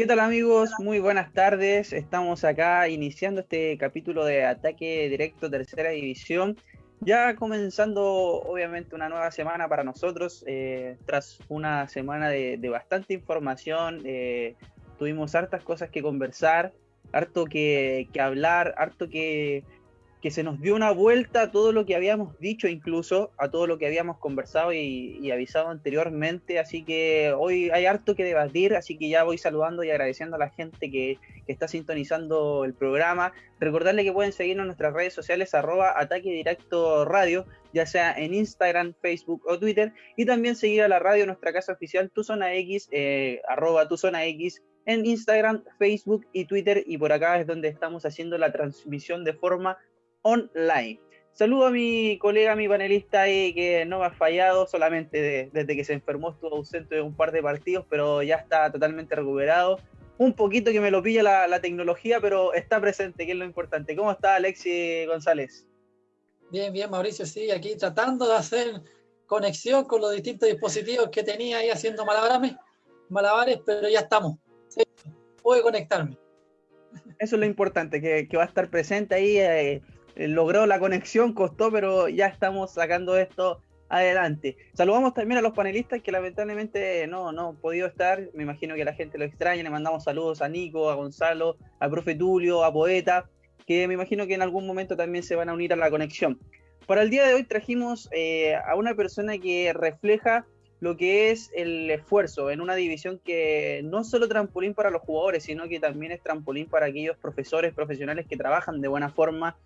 ¿Qué tal amigos? Muy buenas tardes. Estamos acá iniciando este capítulo de ataque directo tercera división. Ya comenzando obviamente una nueva semana para nosotros, eh, tras una semana de, bastante información, eh, tuvimos hartas cosas que conversar, harto que, que hablar, harto que, que se nos dio una vuelta a todo lo que habíamos dicho, incluso a todo lo que habíamos conversado y, avisado anteriormente. Así que hoy hay harto que debatir, así que ya voy saludando y agradeciendo a la gente que, está sintonizando el programa. Recordarle que pueden seguirnos en nuestras redes sociales, arroba ataque directo radio, ya sea en Instagram, Facebook o Twitter. Y también seguir a la radio, nuestra casa oficial, Tu Zona X, eh, arroba Tu Zona X en Instagram, Facebook y Twitter. Y por acá es donde estamos haciendo la transmisión de forma online. Saludo a mi colega, mi panelista ahí, que no me ha fallado, solamente desde que se enfermó estuvo ausente de un par de partidos, pero ya está totalmente recuperado. Un poquito que me lo pilla la, tecnología, pero está presente, que es lo importante. ¿Cómo está Alexi González? Bien, bien, Mauricio, sí, aquí tratando de hacer conexión con los distintos dispositivos que tenía ahí haciendo malabares, malabares pero ya estamos. Sí, puedo conectarme. Eso es lo importante, que, va a estar presente ahí. Eh, logró la conexión, costó, pero ya estamos sacando esto adelante. Saludamos también a los panelistas que lamentablemente no, no han podido estar. Me imagino que la gente lo extraña. Le mandamos saludos a Nico, a Gonzalo, al profe Tulio, a Poeta, que me imagino que en algún momento también se van a unir a la conexión. Para el día de hoy trajimos eh, a una persona que refleja lo que es el esfuerzo en una división que no solo trampolín para los jugadores, sino que también es trampolín para aquellos profesores profesionales que trabajan de buena forma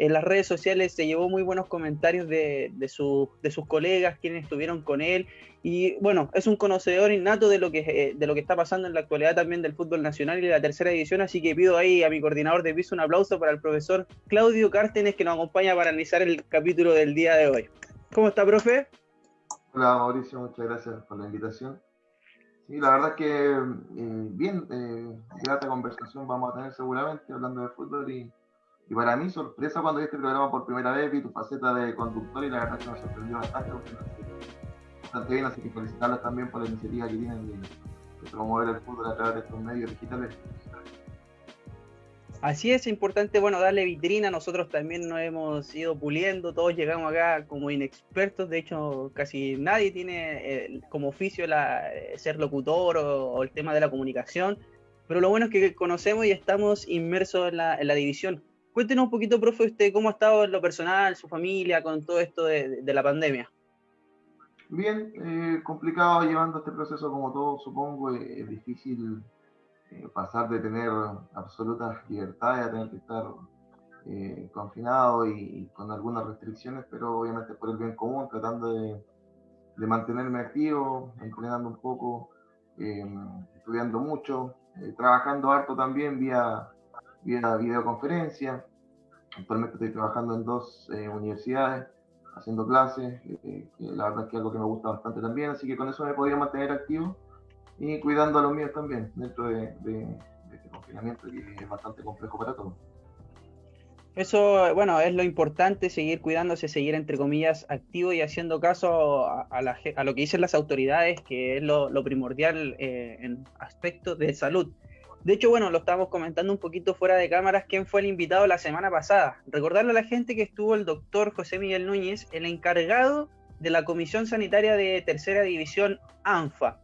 en las redes sociales se llevó muy buenos comentarios de, de, sus colegas, quienes estuvieron con él. Y bueno, es un conocedor innato de lo, que, eh, de lo que está pasando en la actualidad también del fútbol nacional y de la tercera división. Así que pido ahí a mi coordinador de piso un aplauso para el profesor Claudio Cártenes que nos acompaña para analizar el capítulo del día de hoy. ¿Cómo está, profe? Hola, Mauricio, muchas gracias por la invitación. Sí, la verdad es que eh, bien, eh, grata conversación vamos a tener seguramente hablando de fútbol y y para mí, sorpresa cuando vi este programa por primera vez, vi tu faceta de conductor y la verdad que me sorprendió bastante, bastante bien, así que felicitarlos también por la iniciativa que tienen de, promover el fútbol a través de estos medios digitales. Así es importante, bueno, darle vitrina. Nosotros también nos hemos ido puliendo, todos llegamos acá como inexpertos. De hecho, casi nadie tiene eh, como oficio la, eh, ser locutor o, el tema de la comunicación. Pero lo bueno es que conocemos y estamos inmersos en la división. Cuéntenos un poquito, profe, usted cómo ha estado en lo personal, su familia, con todo esto de, la pandemia. Bien, eh, complicado llevando este proceso como todo, supongo. Eh, es difícil eh, pasar de tener absolutas libertades a tener que estar confinado y, con algunas restricciones, pero obviamente por el bien común, tratando de, mantenerme activo, entrenando un poco, estudiando mucho, trabajando harto también vía vía videoconferencia. Actualmente estoy trabajando en dos eh, universidades, haciendo clases, eh, que la verdad es que es algo que me gusta bastante también, así que con eso me podía mantener activo y cuidando a los míos también dentro de, este confinamiento que es bastante complejo para todos. Eso, bueno, es lo importante, seguir cuidándose, seguir entre comillas activo y haciendo caso a, a, lo que dicen las autoridades, que es lo, primordial eh, en aspectos de salud. De hecho, bueno, lo estábamos comentando un poquito fuera de cámaras, quién fue el invitado la semana pasada. Recordarle a la gente que estuvo el doctor José Miguel Núñez, el encargado de la Comisión Sanitaria de Tercera División ANFA,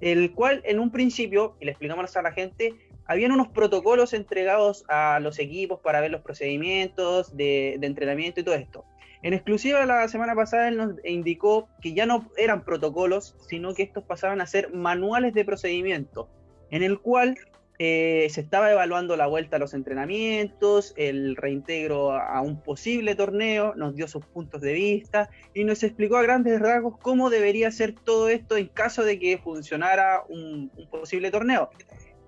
el cual en un principio, y le explicamos a la gente, habían unos protocolos entregados a los equipos para ver los procedimientos de, entrenamiento y todo esto. En exclusiva la semana pasada él nos indicó que ya no eran protocolos, sino que estos pasaban a ser manuales de procedimiento, en el cual eh, se estaba evaluando la vuelta a los entrenamientos, el reintegro a un posible torneo, nos dio sus puntos de vista y nos explicó a grandes rasgos cómo debería ser todo esto en caso de que funcionara un, posible torneo.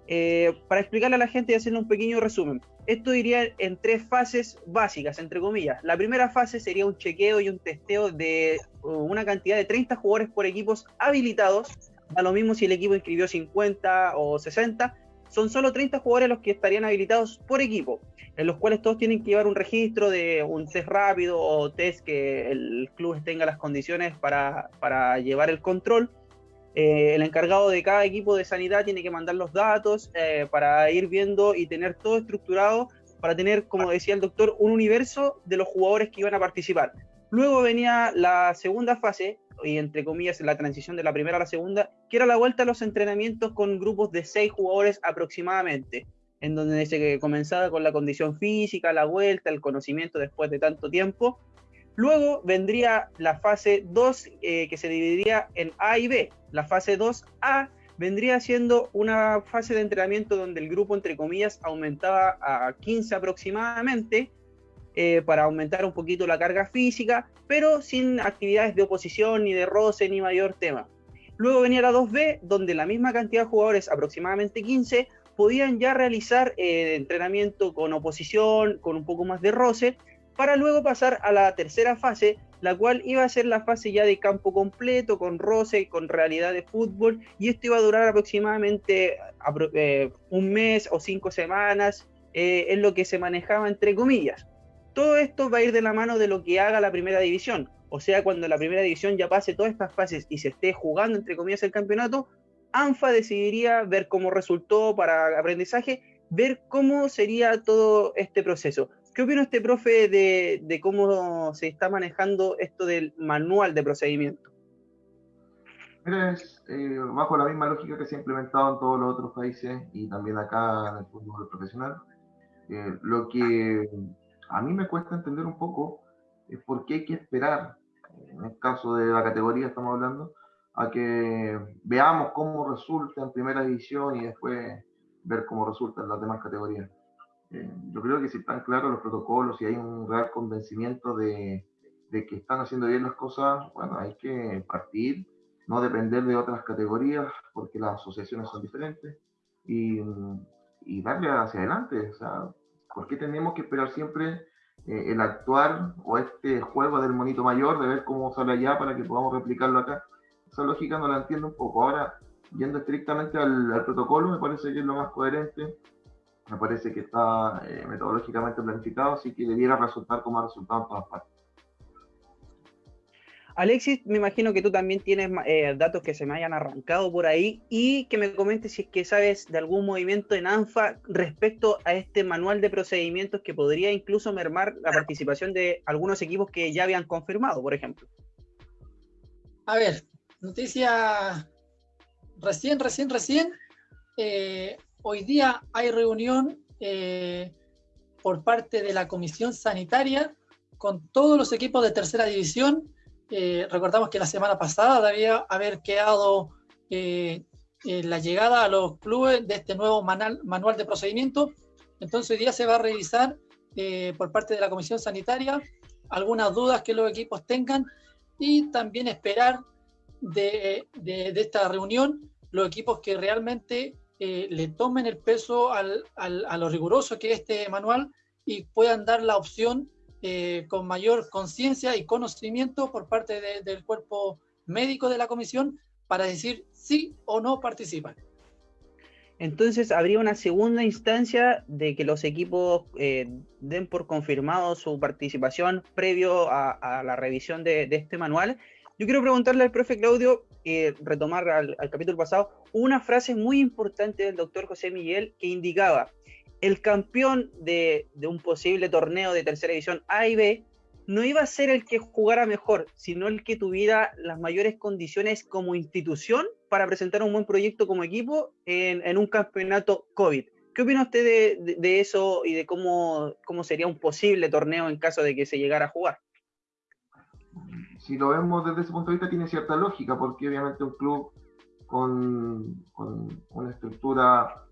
Eh, para explicarle a la gente y hacerle un pequeño resumen, esto iría en tres fases básicas, entre comillas. La primera fase sería un chequeo y un testeo de uh, una cantidad de 30 jugadores por equipos habilitados. Da lo mismo si el equipo inscribió 50 o 60, son solo 30 jugadores los que estarían habilitados por equipo, en los cuales todos tienen que llevar un registro de un test rápido o test que el club tenga las condiciones para, llevar el control. Eh, el encargado de cada equipo de sanidad tiene que mandar los datos eh, para ir viendo y tener todo estructurado para tener, como decía el doctor, un universo de los jugadores que iban a participar. Luego venía la segunda fase, y entre comillas la transición de la primera a la segunda, que era la vuelta a los entrenamientos con grupos de seis jugadores aproximadamente, en donde se comenzaba con la condición física, la vuelta, el conocimiento después de tanto tiempo. Luego vendría la fase 2, eh, que se dividiría en A y B. La fase 2A vendría siendo una fase de entrenamiento donde el grupo, entre comillas, aumentaba a 15 aproximadamente, eh, para aumentar un poquito la carga física, pero sin actividades de oposición, ni de roce, ni mayor tema. Luego venía la 2B, donde la misma cantidad de jugadores, aproximadamente 15, podían ya realizar eh, entrenamiento con oposición, con un poco más de roce, para luego pasar a la tercera fase, la cual iba a ser la fase ya de campo completo, con roce, con realidad de fútbol, y esto iba a durar aproximadamente eh, un mes o cinco semanas, en lo que se manejaba entre comillas. Todo esto va a ir de la mano de lo que haga la primera división. O sea, cuando la primera división ya pase todas estas fases y se esté jugando, entre comillas, el campeonato, ANFA decidiría ver cómo resultó para aprendizaje, ver cómo sería todo este proceso. ¿Qué opina este profe de, cómo se está manejando esto del manual de procedimiento? Mira, es eh, bajo la misma lógica que se ha implementado en todos los otros países y también acá en el fútbol profesional. Eh, lo que a mí me cuesta entender un poco es por qué hay que esperar, en el caso de la categoría estamos hablando, a que veamos cómo resulta en primera división y después ver cómo resulta en las demás categorías. Eh, yo creo que si están claros los protocolos y hay un real convencimiento de, de, que están haciendo bien las cosas, bueno, hay que partir, no depender de otras categorías porque las asociaciones son diferentes y, y darle hacia adelante. O sea, ¿Por qué tenemos que esperar siempre eh, el actuar o este juego del monito mayor, de ver cómo sale allá para que podamos replicarlo acá? Esa lógica no la entiendo un poco. Ahora, yendo estrictamente al, protocolo, me parece que es lo más coherente, me parece que está eh, metodológicamente planificado, así que debiera resultar como ha resultado en todas partes. Alexis, me imagino que tú también tienes eh, datos que se me hayan arrancado por ahí y que me comentes si es que sabes de algún movimiento en ANFA respecto a este manual de procedimientos que podría incluso mermar la participación de algunos equipos que ya habían confirmado, por ejemplo. A ver, noticia recién, recién, recién. Eh, hoy día hay reunión eh, por parte de la Comisión Sanitaria con todos los equipos de tercera división eh, recordamos que la semana pasada debía haber quedado eh, eh, la llegada a los clubes de este nuevo manual, de procedimiento. Entonces hoy día se va a revisar por parte de la Comisión Sanitaria algunas dudas que los equipos tengan y también esperar de, esta reunión los equipos que realmente le tomen el peso a lo riguroso que es este manual y puedan dar la opción eh, con mayor conciencia y conocimiento por parte del cuerpo médico de la comisión para decir sí o no participan. Entonces habría una segunda instancia de que los equipos eh, den por confirmado su participación previo a, la revisión de, este manual. Yo quiero preguntarle al profe Claudio, eh, retomar al, al capítulo pasado, una frase muy importante del doctor José Miguel que indicaba, el campeón de, un posible torneo de tercera división A y B no iba a ser el que jugara mejor, sino el que tuviera las mayores condiciones como institución para presentar un buen proyecto como equipo en, un campeonato COVID. ¿Qué opina usted de, eso y de cómo, sería un posible torneo en caso de que se llegara a jugar? Si lo vemos desde ese punto de vista, tiene cierta lógica, porque obviamente un club con, con una estructura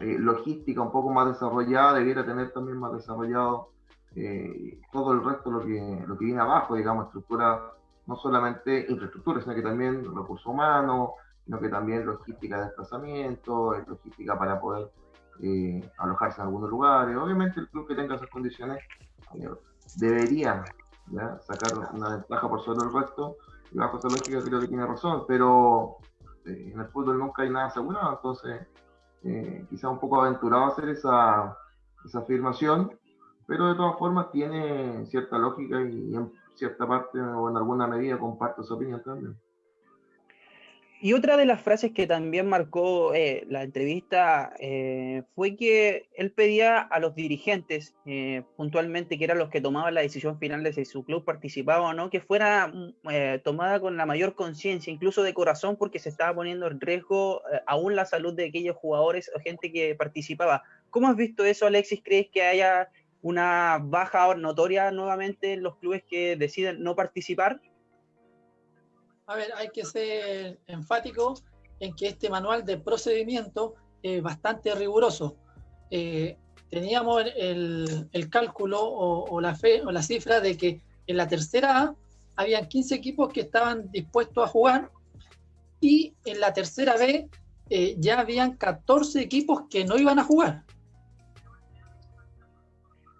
eh, logística un poco más desarrollada, debiera tener también más desarrollado eh, todo el resto lo que, lo que viene abajo, digamos, estructura, no solamente infraestructura, sino que también recursos humanos, sino que también logística de desplazamiento, logística para poder eh, alojarse en algunos lugares. Obviamente el club que tenga esas condiciones debería sacar una ventaja por sobre el resto, y bajo esa lógica creo que tiene razón, pero en el fútbol nunca hay nada asegurado, entonces eh, quizá un poco aventurado hacer esa, esa, afirmación, pero de todas formas tiene cierta lógica y en cierta parte o en alguna medida comparto su opinión también. Y otra de las frases que también marcó eh, la entrevista eh, fue que él pedía a los dirigentes, eh, puntualmente, que eran los que tomaban la decisión final de si su club participaba o no, que fuera mm, tomada con la mayor conciencia, incluso de corazón, porque se estaba poniendo en riesgo aún la salud de aquellos jugadores o gente que participaba. ¿Cómo has visto eso, Alexis? ¿Crees que haya una baja notoria nuevamente en los clubes que deciden no participar? A ver, hay que ser enfático en que este manual de procedimiento es bastante riguroso. Eh, teníamos el, cálculo o, la fe, o la cifra de que en la tercera A habían 15 equipos que estaban dispuestos a jugar y en la tercera B eh, ya habían 14 equipos que no iban a jugar.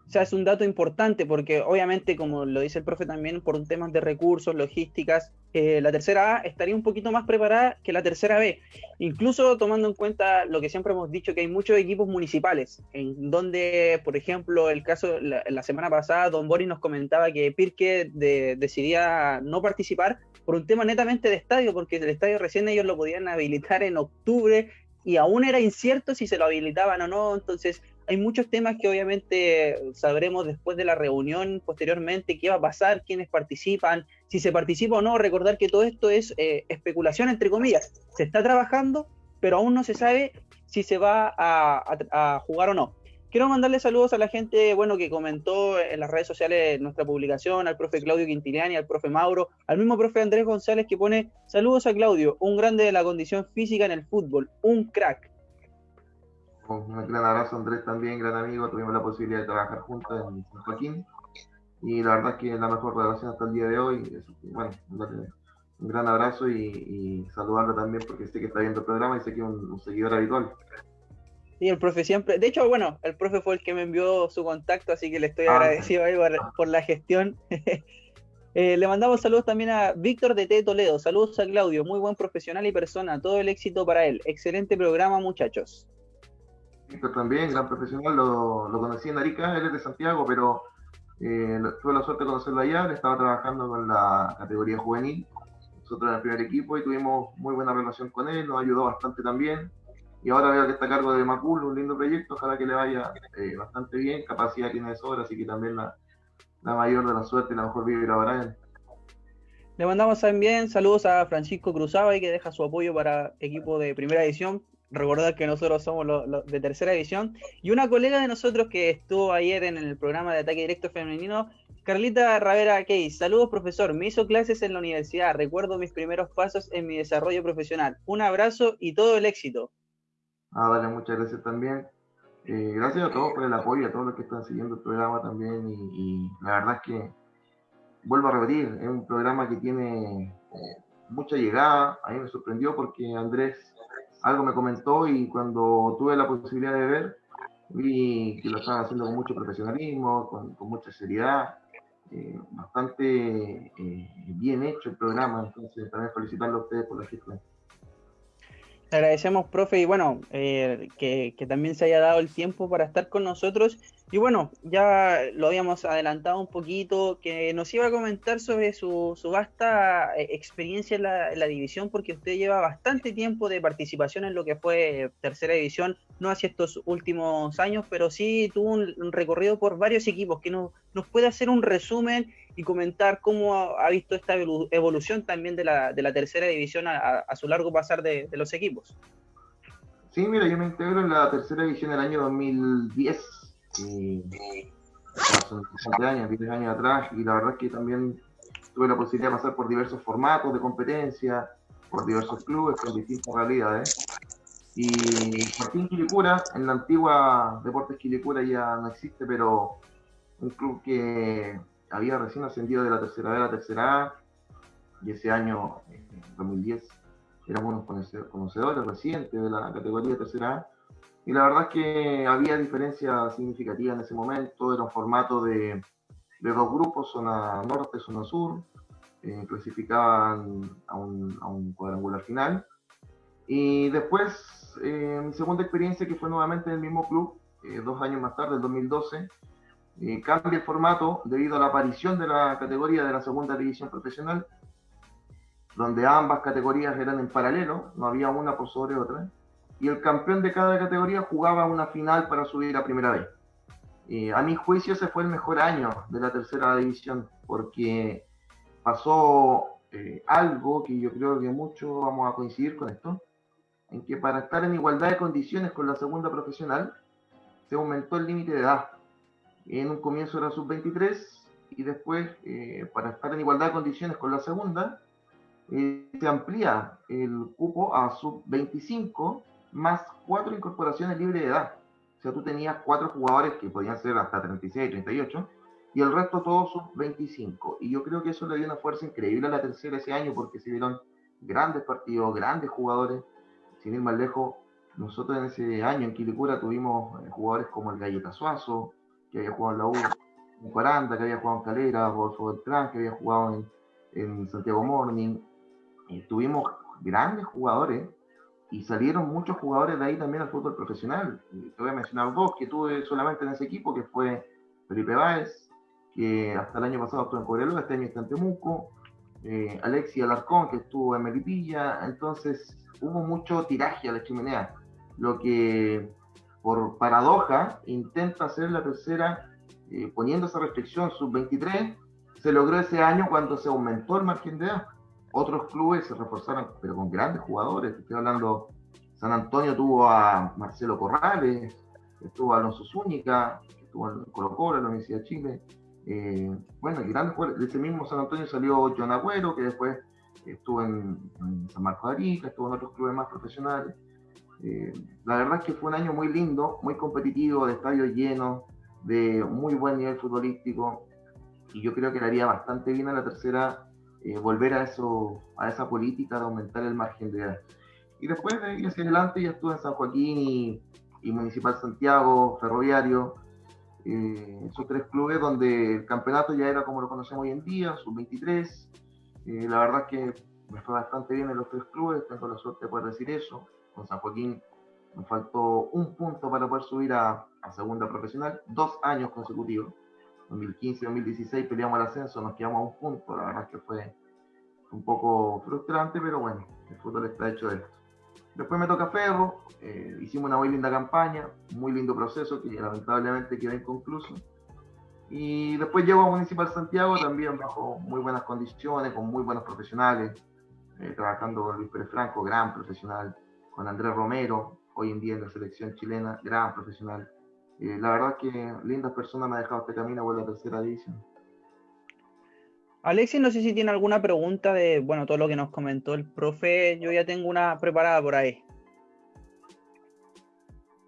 O sea, es un dato importante porque obviamente, como lo dice el profe también, por temas de recursos, logísticas, eh, la tercera A estaría un poquito más preparada que la tercera B. Incluso tomando en cuenta lo que siempre hemos dicho, que hay muchos equipos municipales, en donde, por ejemplo, el caso, la, semana pasada, Don Boris nos comentaba que Pirque decidía no participar por un tema netamente de estadio, porque el estadio recién ellos lo podían habilitar en octubre y aún era incierto si se lo habilitaban o no, entonces hay muchos temas que obviamente sabremos después de la reunión posteriormente qué va a pasar, quiénes participan, si se participa o no. Recordar que todo esto es eh, especulación, entre comillas. Se está trabajando, pero aún no se sabe si se va a, jugar o no. Quiero mandarle saludos a la gente bueno, que comentó en las redes sociales nuestra publicación, al profe Claudio Quintiliani, al profe Mauro, al mismo profe Andrés González que pone saludos a Claudio, un grande de la condición física en el fútbol, un crack. Un gran abrazo, Andrés, también, gran amigo. Tuvimos la posibilidad de trabajar juntos en San Joaquín. Y la verdad es que es la mejor relación hasta el día de hoy. Bueno, un gran abrazo y, saludarlo también porque sé que está viendo el programa y sé que es un, seguidor habitual. Sí, el profe siempre. De hecho, bueno, el profe fue el que me envió su contacto, así que le estoy ah, agradecido ahí por, la gestión. Eh, le mandamos saludos también a Víctor de T. Toledo. Saludos a Claudio, muy buen profesional y persona. Todo el éxito para él. Excelente programa, muchachos también, gran profesional, lo, lo, conocí en Arica, él es de Santiago, pero eh, tuve la suerte de conocerlo allá, él estaba trabajando con la categoría juvenil, nosotros en el primer equipo y tuvimos muy buena relación con él, nos ayudó bastante también. Y ahora veo que está a cargo de Macul, un lindo proyecto, ojalá que le vaya eh, bastante bien, capacidad tiene de sobra, así que también la, la mayor de la suerte y la mejor vibra para él. Le mandamos también saludos a Francisco Cruzaba y que deja su apoyo para equipo de primera edición recordar que nosotros somos los de tercera división. Y una colega de nosotros que estuvo ayer en el programa de ataque directo femenino, Carlita Ravera Case. Saludos, profesor. Me hizo clases en la universidad. Recuerdo mis primeros pasos en mi desarrollo profesional. Un abrazo y todo el éxito. Ah, vale, muchas gracias también. Eh, gracias a todos por el apoyo, a todos los que están siguiendo el programa también. Y, la verdad es que, vuelvo a repetir, es un programa que tiene eh, mucha llegada. A mí me sorprendió porque Andrés algo me comentó y cuando tuve la posibilidad de ver, vi que lo estaban haciendo con mucho profesionalismo, con, mucha seriedad, eh, bastante eh, bien hecho el programa, entonces también felicitarlo a ustedes por la gestión. Le agradecemos, profe, y bueno, eh, que, también se haya dado el tiempo para estar con nosotros. Y bueno, ya lo habíamos adelantado un poquito, que nos iba a comentar sobre su, vasta eh, experiencia en la, división, porque usted lleva bastante tiempo de participación en lo que fue tercera división, no hacia estos últimos años, pero sí tuvo un, recorrido por varios equipos, que nos, puede hacer un resumen y comentar cómo ha, visto esta evolución también de la, de la tercera división a, su largo pasar de, los equipos. Sí, mira, yo me integro en la tercera división del año 2010, y, hace 7 años, 10 años atrás, y la verdad es que también tuve la posibilidad de pasar por diversos formatos de competencia, por diversos clubes con distintas realidades. Y Martín Quilicura, en la antigua Deportes Quilicura ya no existe, pero un club que había recién ascendido de la tercera B a la tercera A, y ese año, en 2010, éramos unos conocedores recientes de la categoría tercera A, y la verdad es que había diferencias significativas en ese momento, era un formato de, de dos grupos, zona norte, zona sur, eh, clasificaban a un, cuadrangular final. Y después, eh, mi segunda experiencia, que fue nuevamente en el mismo club, eh, dos años más tarde, en 2012, eh, cambia el formato debido a la aparición de la categoría de la segunda división profesional. donde ambas categorías eran en paralelo, no había una por sobre otra, y el campeón de cada categoría jugaba una final para subir a primera vez. Eh, a mi juicio ese fue el mejor año de la tercera división, porque pasó eh, algo que yo creo que muchos vamos a coincidir con esto, en que para estar en igualdad de condiciones con la segunda profesional, se aumentó el límite de edad. En un comienzo era sub-23 y después, eh, para estar en igualdad de condiciones con la segunda, eh, se amplía el cupo a sub-25 más cuatro incorporaciones libres de edad. O sea, tú tenías cuatro jugadores que podían ser hasta 36, 38, y el resto todos sub-25. Y yo creo que eso le dio una fuerza increíble a la tercera ese año porque se vieron grandes partidos, grandes jugadores. Sin ir más lejos, nosotros en ese año en Quilicura tuvimos eh, jugadores como el Galleta Suazo, que había jugado en la U, en Cuaranda, que había jugado en Calera, Rodolfo Beltrán, que había jugado en, Santiago Morning. Tuvimos grandes jugadores y salieron muchos jugadores de ahí también al fútbol profesional. Te voy a mencionar dos que tuve solamente en ese equipo, que fue Felipe Báez, que hasta el año pasado estuvo en Cobreloa, este año está en Temuco, eh, Alexi Alarcón, que estuvo en Melipilla, entonces hubo mucho tiraje a la chimenea lo que por paradoja intenta hacer la tercera eh, poniendo esa restricción sub-23, se logró ese año cuando se aumentó el margen de edad. Otros clubes se reforzaron, pero con grandes jugadores. Estoy hablando, San Antonio tuvo a Marcelo Corrales, estuvo Alonso Zúñiga, estuvo en Colo Colo, la Universidad de Chile. Eh, bueno, grandes jugadores. De ese mismo San Antonio salió John Agüero, que después estuvo en, San Marcos de Arica, estuvo en otros clubes más profesionales. Eh, la verdad es que fue un año muy lindo, muy competitivo, de estadios llenos, de muy buen nivel futbolístico, y yo creo que le haría bastante bien a la tercera eh, volver a, eso, a esa política de aumentar el margen de edad. Y después de ir hacia adelante ya estuve en San Joaquín y, Municipal Santiago, Ferroviario, eh, esos tres clubes donde el campeonato ya era como lo conocemos hoy en día, sub-23. la verdad es que me fue bastante bien en los tres clubes, tengo la suerte de poder decir eso con San Joaquín nos faltó un punto para poder subir a, segunda profesional, dos años consecutivos. 2015-2016 peleamos el ascenso, nos quedamos a un punto, la verdad es que fue un poco frustrante, pero bueno, el fútbol está hecho de esto. Después me toca Ferro, eh, hicimos una muy linda campaña, muy lindo proceso que lamentablemente quedó inconcluso. Y después llego a Municipal Santiago también bajo muy buenas condiciones, con muy buenos profesionales, eh, trabajando con Luis Pérez Franco, gran profesional, con Andrés Romero, hoy en día en la selección chilena, gran profesional. Eh, la verdad que lindas personas me han dejado este camino por la tercera división. Alexis, no sé si tiene alguna pregunta de, bueno, todo lo que nos comentó el profe, yo ya tengo una preparada por ahí.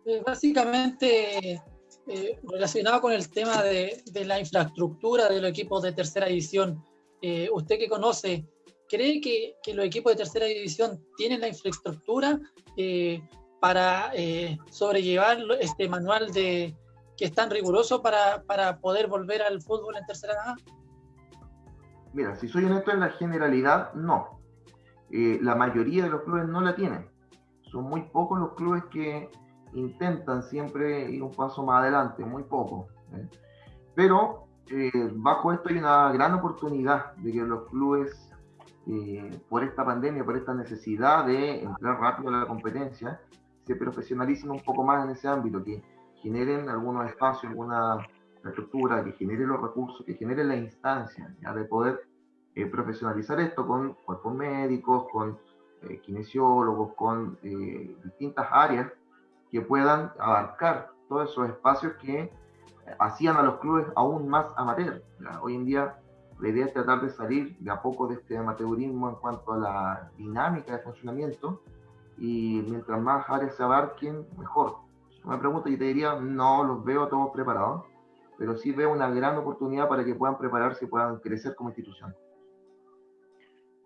Eh, básicamente, eh, relacionado con el tema de, la infraestructura de los equipos de tercera división, usted que conoce, ¿Cree que, los equipos de tercera división tienen la infraestructura eh, para eh, sobrellevar este manual de que es tan riguroso para, poder volver al fútbol en tercera edad? Mira, si soy honesto en la generalidad, no. Eh, la mayoría de los clubes no la tienen. Son muy pocos los clubes que intentan siempre ir un paso más adelante, muy pocos. Pero bajo esto hay una gran oportunidad de que los clubes eh, por esta pandemia, por esta necesidad de entrar rápido a la competencia, se profesionalicen un poco más en ese ámbito, que generen algunos espacios, alguna estructura, que genere los recursos, que genere la instancia ya de poder eh, profesionalizar esto con cuerpos médicos, con eh, kinesiólogos, con distintas áreas que puedan abarcar todos esos espacios que hacían a los clubes aún más amateur. Hoy en día la idea es tratar de salir de a poco de este amateurismo en cuanto a la dinámica de funcionamiento y mientras más áreas se abarquen, mejor. Me pregunta, yo te diría, no los veo todos preparados, pero sí veo una gran oportunidad para que puedan prepararse y puedan crecer como institución.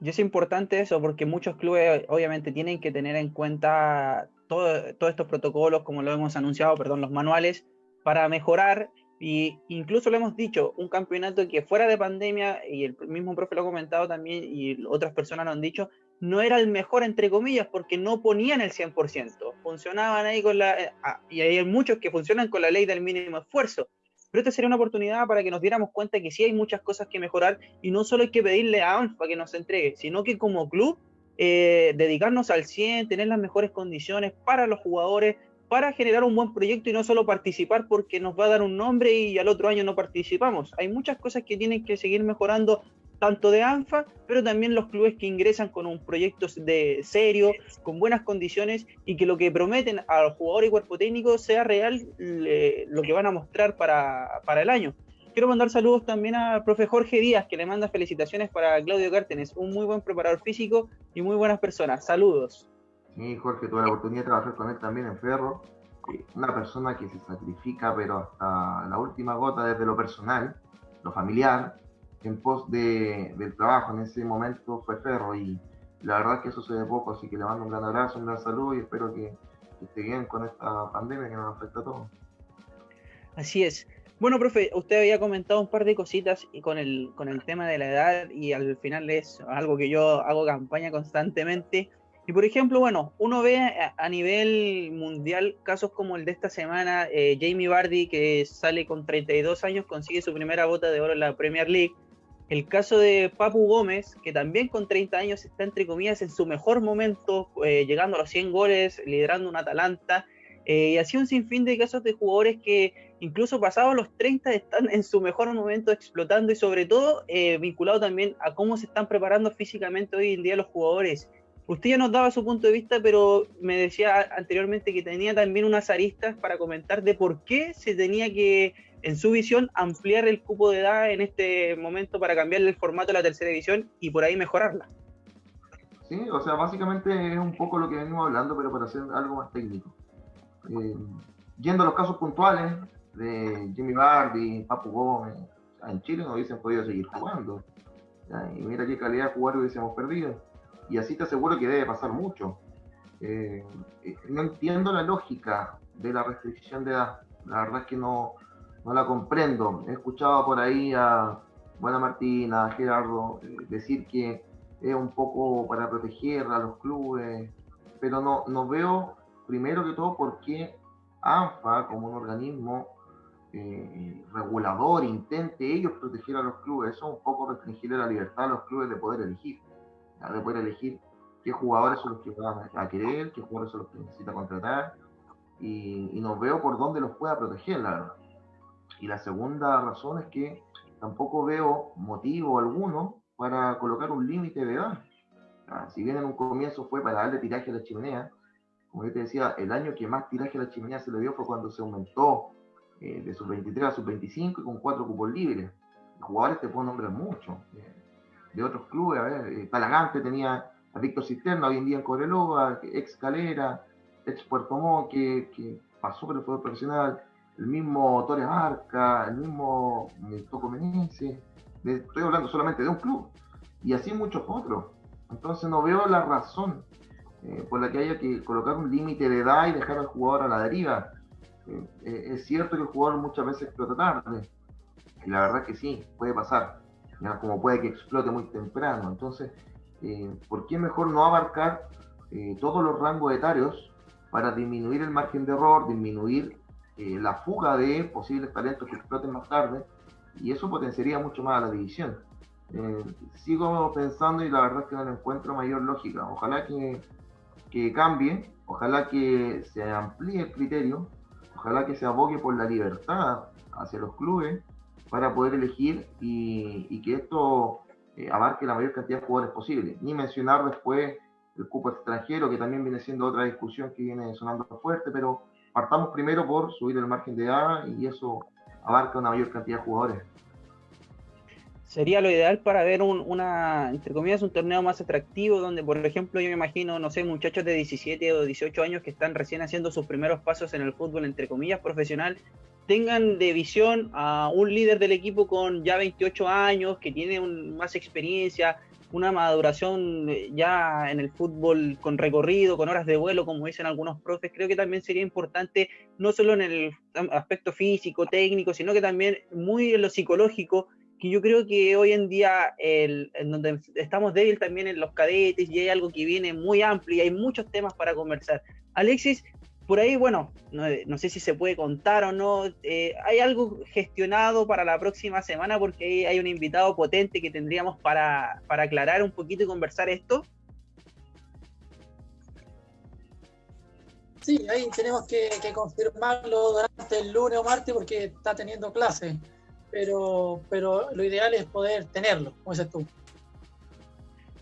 Y es importante eso porque muchos clubes obviamente tienen que tener en cuenta todos estos protocolos, como lo hemos anunciado, perdón, los manuales, para mejorar y incluso lo hemos dicho, un campeonato que fuera de pandemia, y el mismo profe lo ha comentado también, y otras personas lo han dicho, no era el mejor, entre comillas, porque no ponían el 100%. Funcionaban ahí con la... Eh, ah, y hay muchos que funcionan con la ley del mínimo esfuerzo. pero esta sería una oportunidad para que nos diéramos cuenta que sí hay muchas cosas que mejorar y no solo hay que pedirle a ANFA que nos entregue, sino que como club eh, dedicarnos al 100, tener las mejores condiciones para los jugadores, para generar un buen proyecto y no solo participar porque nos va a dar un nombre y al otro año no participamos. Hay muchas cosas que tienen que seguir mejorando tanto de ANFA, pero también los clubes que ingresan con un proyecto de serio, con buenas condiciones y que lo que prometen a los jugadores y cuerpo técnico sea real lo que van a mostrar para, para el año. Quiero mandar saludos también al profe Jorge Díaz, que le manda felicitaciones para Claudio Cártenes, un muy buen preparador físico y muy buenas personas. Saludos. Sí, Jorge, tuve la oportunidad de trabajar con él también en Ferro. Una persona que se sacrifica, pero hasta la última gota desde lo personal, lo familiar, en pos de, del trabajo. En ese momento fue Ferro y la verdad es que eso se ve poco, así que le mando un gran abrazo, un gran saludo y espero que, que esté bien con esta pandemia que nos afecta a todos. Así es. Bueno, profe, usted había comentado un par de cositas y con el, con el tema de la edad y al final es algo que yo hago campaña constantemente. Y por ejemplo, bueno, uno ve a, nivel mundial casos como el de esta semana, eh, Jamie Vardy que sale con 32 años, consigue su primera bota de oro en la Premier League. El caso de Papu Gómez, que también con 30 años está entre comillas en su mejor momento, eh, llegando a los 100 goles, liderando un Atalanta. Eh, y así un sinfín de casos de jugadores que incluso pasados los 30 están en su mejor momento explotando y sobre todo eh, vinculado también a cómo se están preparando físicamente hoy en día los jugadores. Usted ya nos daba su punto de vista, pero me decía anteriormente que tenía también unas aristas para comentar de por qué se tenía que, en su visión, ampliar el cupo de edad en este momento para cambiarle el formato a la tercera división y por ahí mejorarla. Sí, o sea, básicamente es un poco lo que venimos hablando, pero para hacer algo más técnico. Eh, yendo a los casos puntuales de Jimmy Bardi, Papu Gómez, en Chile no hubiesen podido seguir jugando. Y mira qué calidad de jugar hubiésemos perdido. Y así te aseguro que debe pasar mucho. Eh, eh, no entiendo la lógica de la restricción de edad. La verdad es que no, no la comprendo. He escuchado por ahí a Buena Martina, Gerardo, decir que es un poco para proteger a los clubes, pero no, no veo primero que todo porque ANFA, como un organismo eh, regulador, intente ellos proteger a los clubes. Eso es un poco restringir la libertad a los clubes de poder elegir, de poder elegir qué jugadores son los que van a querer, qué jugadores son los que necesita contratar, y, y no veo por dónde los pueda proteger, la verdad. Y la segunda razón es que tampoco veo motivo alguno para colocar un límite de edad. si bien en un comienzo fue para darle tiraje a la chimenea, como yo te decía, el año que más tiraje a la chimenea se le dio fue cuando se aumentó eh, de sus 23 a sus 25 y con cuatro cupos libres. jugadores te puedo nombrar mucho. Eh, de otros clubes, a ver, eh, Talagante tenía a Víctor Cisterna, hoy en día en Coreloa, ex Calera, ex Puerto Montt, que, que, pasó por el fútbol profesional, el mismo Torres Arca, el mismo Toco Meneses, estoy hablando solamente de un club, y así muchos otros. Entonces no veo la razón eh, por la que haya que colocar un límite de edad y dejar al jugador a la deriva. Eh, eh, es cierto que el jugador muchas veces explota tarde, y la verdad que sí, puede pasar, como puede que explote muy temprano. Entonces, ¿por qué mejor no abarcar todos los rangos etarios para disminuir el margen de error, disminuir la fuga de posibles talentos que exploten más tarde? Y eso potenciaría mucho más a la división. sigo pensando y la verdad es que no encuentro mayor lógica. Ojalá que que cambie, ojalá que se amplíe el criterio, ojalá que se abogue por la libertad hacia los clubes para poder elegir y, que esto eh, abarque la mayor cantidad de jugadores posible. Ni mencionar después el cupo extranjero, que también viene siendo otra discusión que viene sonando fuerte, pero partamos primero por subir el margen de edad y eso abarca una mayor cantidad de jugadores. Sería lo ideal para ver un, una, entre comillas, un torneo más atractivo, donde, por ejemplo, yo me imagino, no sé, muchachos de 17 o 18 años que están recién haciendo sus primeros pasos en el fútbol, entre comillas, profesional, tengan de visión a un líder del equipo con ya 28 años, que tiene más experiencia, una maduración eh, ya en el fútbol con recorrido, con horas de vuelo, como dicen algunos profes, creo que también sería importante, no solo en el aspecto físico, técnico, sino que también muy en lo psicológico, que yo creo que hoy en día, el, en donde estamos débiles también en los cadetes y hay algo que viene muy amplio y hay muchos temas para conversar. Alexis, por ahí, bueno, no, sé si se puede contar o no, eh, ¿hay algo gestionado para la próxima semana? Porque hay un invitado potente que tendríamos para, para aclarar un poquito y conversar esto. Sí, ahí tenemos que, confirmarlo durante el lunes o martes porque está teniendo clase, pero, pero lo ideal es poder tenerlo, como dices tú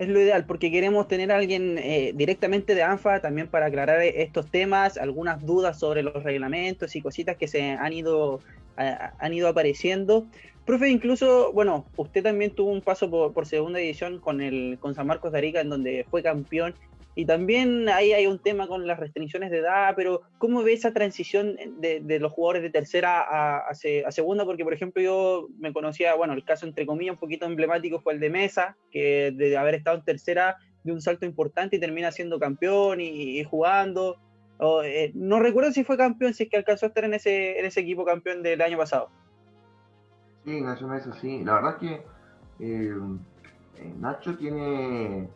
es lo ideal, porque queremos tener a alguien eh, directamente de ANFA también para aclarar estos temas, algunas dudas sobre los reglamentos y cositas que se han ido, han ido apareciendo. Profe, incluso, bueno, usted también tuvo un paso por, segunda división con, el, con San Marcos de Arica, en donde fue campeón y también ahí hay un tema con las restricciones de edad, pero ¿cómo ve esa transición de, los jugadores de tercera a, a, segunda? Porque, por ejemplo, yo me conocía, bueno, el caso entre comillas un poquito emblemático fue el de Mesa, que de haber estado en tercera de un salto importante y termina siendo campeón y, jugando. Eh, no recuerdo si fue campeón, si es que alcanzó a estar en ese, en ese equipo campeón del año pasado. Sí, Nacho Mesa, sí. La verdad es que eh, eh, Nacho tiene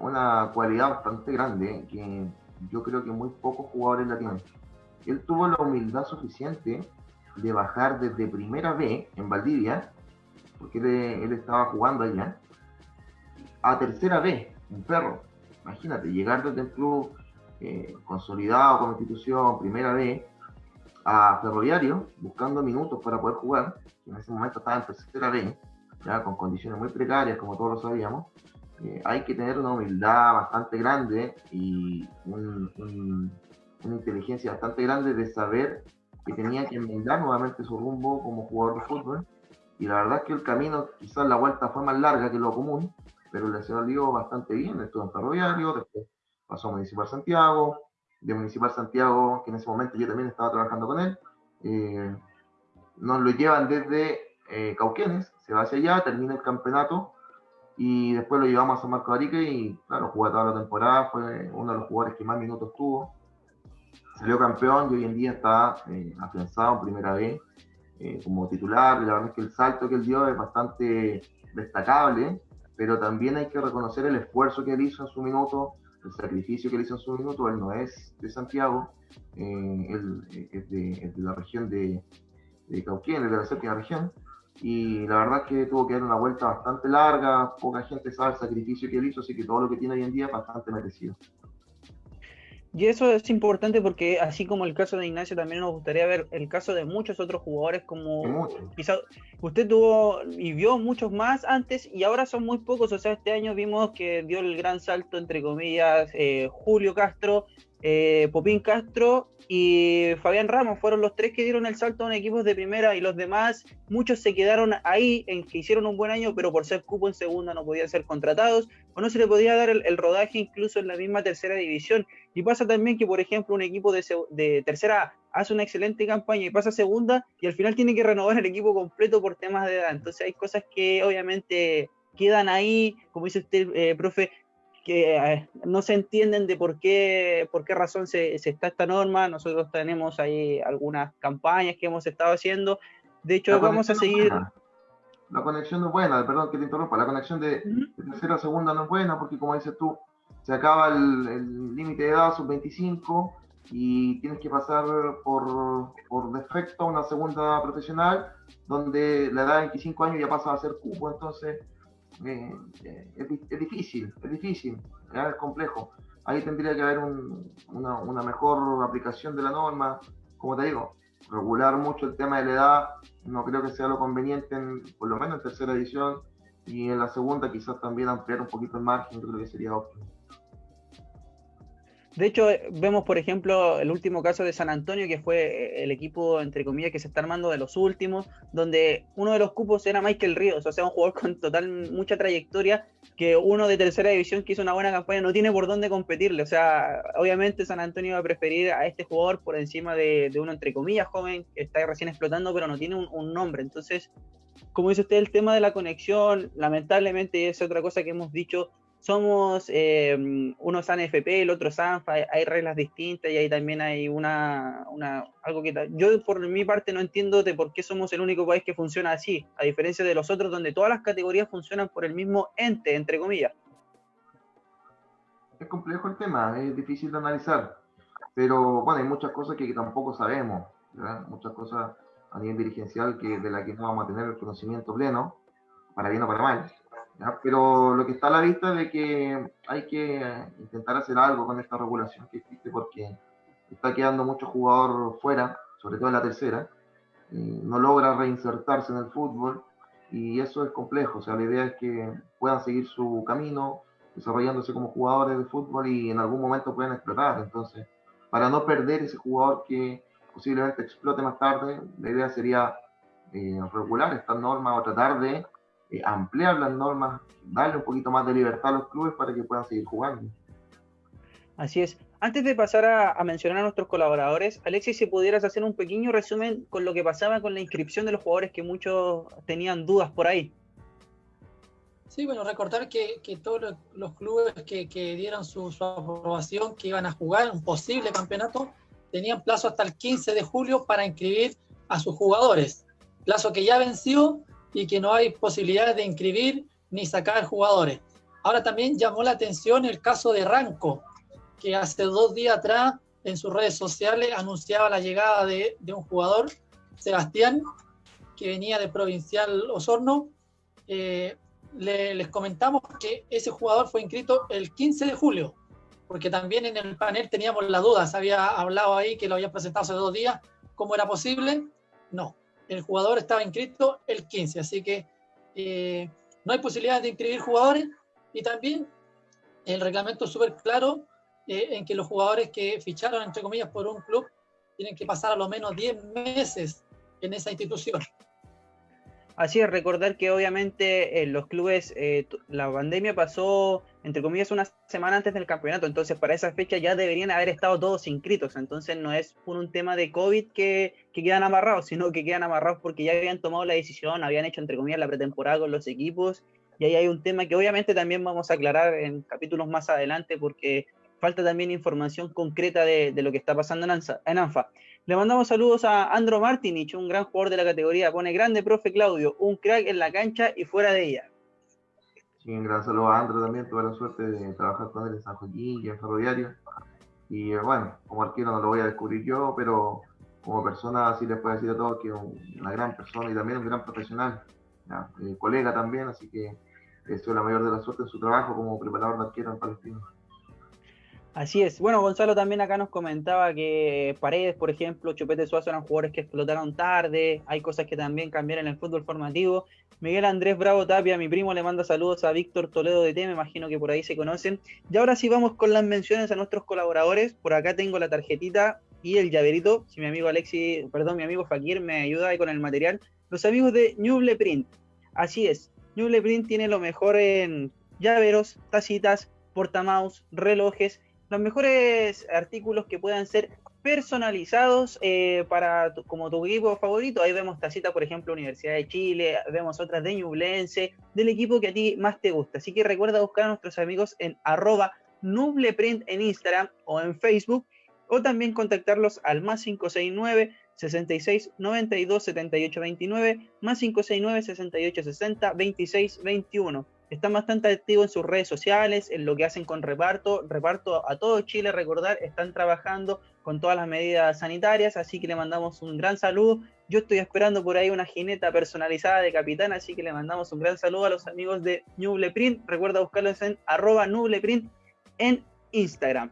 una cualidad bastante grande que yo creo que muy pocos jugadores la tienen. Él tuvo la humildad suficiente de bajar desde primera B en Valdivia, porque él, estaba jugando allá, a tercera B en Perro. Imagínate, llegar desde el club eh, consolidado como institución, primera B, a Ferroviario, buscando minutos para poder jugar, en ese momento estaba en tercera B, ya con condiciones muy precarias, como todos lo sabíamos, eh, hay que tener una humildad bastante grande y una inteligencia bastante grande de saber que tenía que enmendar nuevamente su rumbo como jugador de fútbol. Y la verdad es que el camino, quizás la vuelta fue más larga que lo común, pero le salió bastante bien. Estuvo en Ferroviario, después pasó a Municipal Santiago, de Municipal Santiago, que en ese momento yo también estaba trabajando con él. Eh, nos lo llevan desde eh, Cauquenes, se va hacia allá, termina el campeonato y después lo llevamos a San Marco Arique y claro, jugó toda la temporada, fue uno de los jugadores que más minutos tuvo. Salió campeón y hoy en día está eh, afianzado en primera vez eh, como titular. La verdad es que el salto que él dio es bastante destacable, pero también hay que reconocer el esfuerzo que él hizo en su minuto, el sacrificio que él hizo en su minuto. Él no es de Santiago, eh, él es de, la región de, de Cauquén, es de la séptima región y la verdad es que tuvo que dar una vuelta bastante larga, poca gente sabe el sacrificio que él hizo, así que todo lo que tiene hoy en día es bastante merecido. Y eso es importante porque así como el caso de Ignacio, también nos gustaría ver el caso de muchos otros jugadores como quizá usted tuvo y vio muchos más antes y ahora son muy pocos, o sea, este año vimos que dio el gran salto entre comillas eh, Julio Castro, eh, Popín Castro y Fabián Ramos fueron los tres que dieron el salto en equipos de primera y los demás, muchos se quedaron ahí en que hicieron un buen año, pero por ser cupo en segunda no podían ser contratados o no se le podía dar el, rodaje incluso en la misma tercera división. Y pasa también que, por ejemplo, un equipo de, tercera hace una excelente campaña y pasa a segunda y al final tiene que renovar el equipo completo por temas de edad. Entonces hay cosas que obviamente quedan ahí, como dice usted, eh, profe, que eh, no se entienden de por qué, por qué razón se, está esta norma. Nosotros tenemos ahí algunas campañas que hemos estado haciendo. De hecho, vamos a seguir. la conexión no es buena, perdón que te interrumpa. La conexión de, tercera a segunda no es buena porque, como dices tú, se acaba el límite de edad sub-25 y tienes que pasar por, por defecto a una segunda profesional donde la edad de 25 años ya pasa a ser cupo. Entonces eh, es, difícil, es difícil, es complejo. Ahí tendría que haber una, una, mejor aplicación de la norma, como te digo, regular mucho el tema de la edad, no creo que sea lo conveniente, en, por lo menos en tercera edición, y en la segunda quizás también ampliar un poquito el margen, creo que sería óptimo. De hecho, vemos, por ejemplo, el último caso de San Antonio, que fue eh, el equipo, entre comillas, que se está armando de los últimos, donde uno de los cupos era Michael Ríos, o sea, un jugador con total mucha trayectoria, que uno de tercera división que hizo una buena campaña no tiene por dónde competirle. O sea, obviamente San Antonio va a preferir a este jugador por encima de, uno, entre comillas, joven, que está recién explotando, pero no tiene un nombre. Entonces, como dice usted, el tema de la conexión, lamentablemente es otra cosa que hemos dicho somos eh, uno es ANFP, el otro ANFA, hay reglas distintas y ahí también hay una, una, algo que yo por mi parte no entiendo de por qué somos el único país que funciona así, a diferencia de los otros donde todas las categorías funcionan por el mismo ente, entre comillas. Es complejo el tema, es difícil de analizar. pero bueno, hay muchas cosas que tampoco sabemos, muchas cosas a nivel dirigencial que, de las que no vamos a tener el conocimiento pleno, para bien o para mal. Pero lo que está a la vista de que hay que intentar hacer algo con esta regulación que existe porque está quedando mucho jugador fuera, sobre todo en la tercera, no logra reinsertarse en el fútbol y eso es complejo. O sea, la idea es que puedan seguir su camino, desarrollándose como jugadores de fútbol y en algún momento puedan explotar. Entonces, para no perder ese jugador que posiblemente explote más tarde, la idea sería eh, regular estas normas o tratar de eh, ampliar las normas, darle un poquito más de libertad a los clubes para que puedan seguir jugando. Así es. Antes de pasar a, mencionar a nuestros colaboradores, Alexis, si pudieras hacer un pequeño resumen con lo que pasaba con la inscripción de los jugadores que muchos tenían dudas por ahí. Sí, bueno, recordar que, todos los clubes que, dieron su, aprobación, que iban a jugar un posible campeonato, tenían plazo hasta el 15 de julio para inscribir a sus jugadores. Plazo que ya venció y que no hay posibilidades de inscribir ni sacar jugadores. Ahora también llamó la atención el caso de Ranco, que hace dos días atrás en sus redes sociales anunciaba la llegada de, un jugador, Sebastián, que venía de Provincial Osorno. Eh, les comentamos que ese jugador fue inscrito el 15 de julio, porque también en el panel teníamos la duda, se había hablado ahí que lo había presentado hace dos días, ¿cómo era posible? No, el jugador estaba inscrito el 15, así que eh, no hay posibilidad de inscribir jugadores y también el reglamento es súper claro eh, en que los jugadores que ficharon, entre comillas, por un club, tienen que pasar a lo menos 10 meses en esa institución. Así es, recordar que obviamente en los clubes eh, la pandemia pasó, entre comillas, una semana antes del campeonato, entonces para esa fecha ya deberían haber estado todos inscritos, entonces no es por un tema de COVID que, que quedan amarrados, sino que quedan amarrados porque ya habían tomado la decisión, habían hecho, entre comillas, la pretemporada con los equipos, y ahí hay un tema que obviamente también vamos a aclarar en capítulos más adelante porque falta también información concreta de, lo que está pasando en, ANFA. Le mandamos saludos a Andro Martinich, un gran jugador de la categoría. Pone grande, profe Claudio, un crack en la cancha y fuera de ella. Un gran saludo a Andro también. Tuve la suerte de trabajar con él en San Joaquín y en Ferroviario. Y eh, bueno, como arquero no lo voy a descubrir yo, pero como persona sí les puedo decir a todos que es una gran persona y también un gran profesional, eh, colega también, así que deseo la mayor de la suerte en su trabajo como preparador de arquero en Palestina. Así es. Bueno, Gonzalo también acá nos comentaba que Paredes, por ejemplo, Chupete Suazo eran jugadores que explotaron tarde. Hay cosas que también cambiaron en el fútbol formativo. Miguel Andrés Bravo Tapia, mi primo, le manda saludos a Víctor Toledo de T, me imagino que por ahí se conocen. Y ahora sí vamos con las menciones a nuestros colaboradores. Por acá tengo la tarjetita y el llaverito. Si mi amigo Alexi, perdón, mi amigo Fakir me ayuda ahí con el material. Los amigos de Ñuble Print. Así es. Ñuble Print tiene lo mejor en llaveros, tacitas, portamaus, relojes los mejores artículos que puedan ser personalizados eh, para como tu equipo favorito. Ahí vemos tacita, por ejemplo, Universidad de Chile, vemos otras de Ñublense, del equipo que a ti más te gusta. Así que recuerda buscar a nuestros amigos en arroba nubleprint en Instagram o en Facebook, o también contactarlos al más 569 66 92 78 29, más 569 68 60 26 21 están bastante activos en sus redes sociales, en lo que hacen con reparto. Reparto a todo Chile, recordar, están trabajando con todas las medidas sanitarias, así que le mandamos un gran saludo. Yo estoy esperando por ahí una jineta personalizada de capitán, así que le mandamos un gran saludo a los amigos de Nubleprint. Recuerda buscarlos en arroba Nubleprint en Instagram.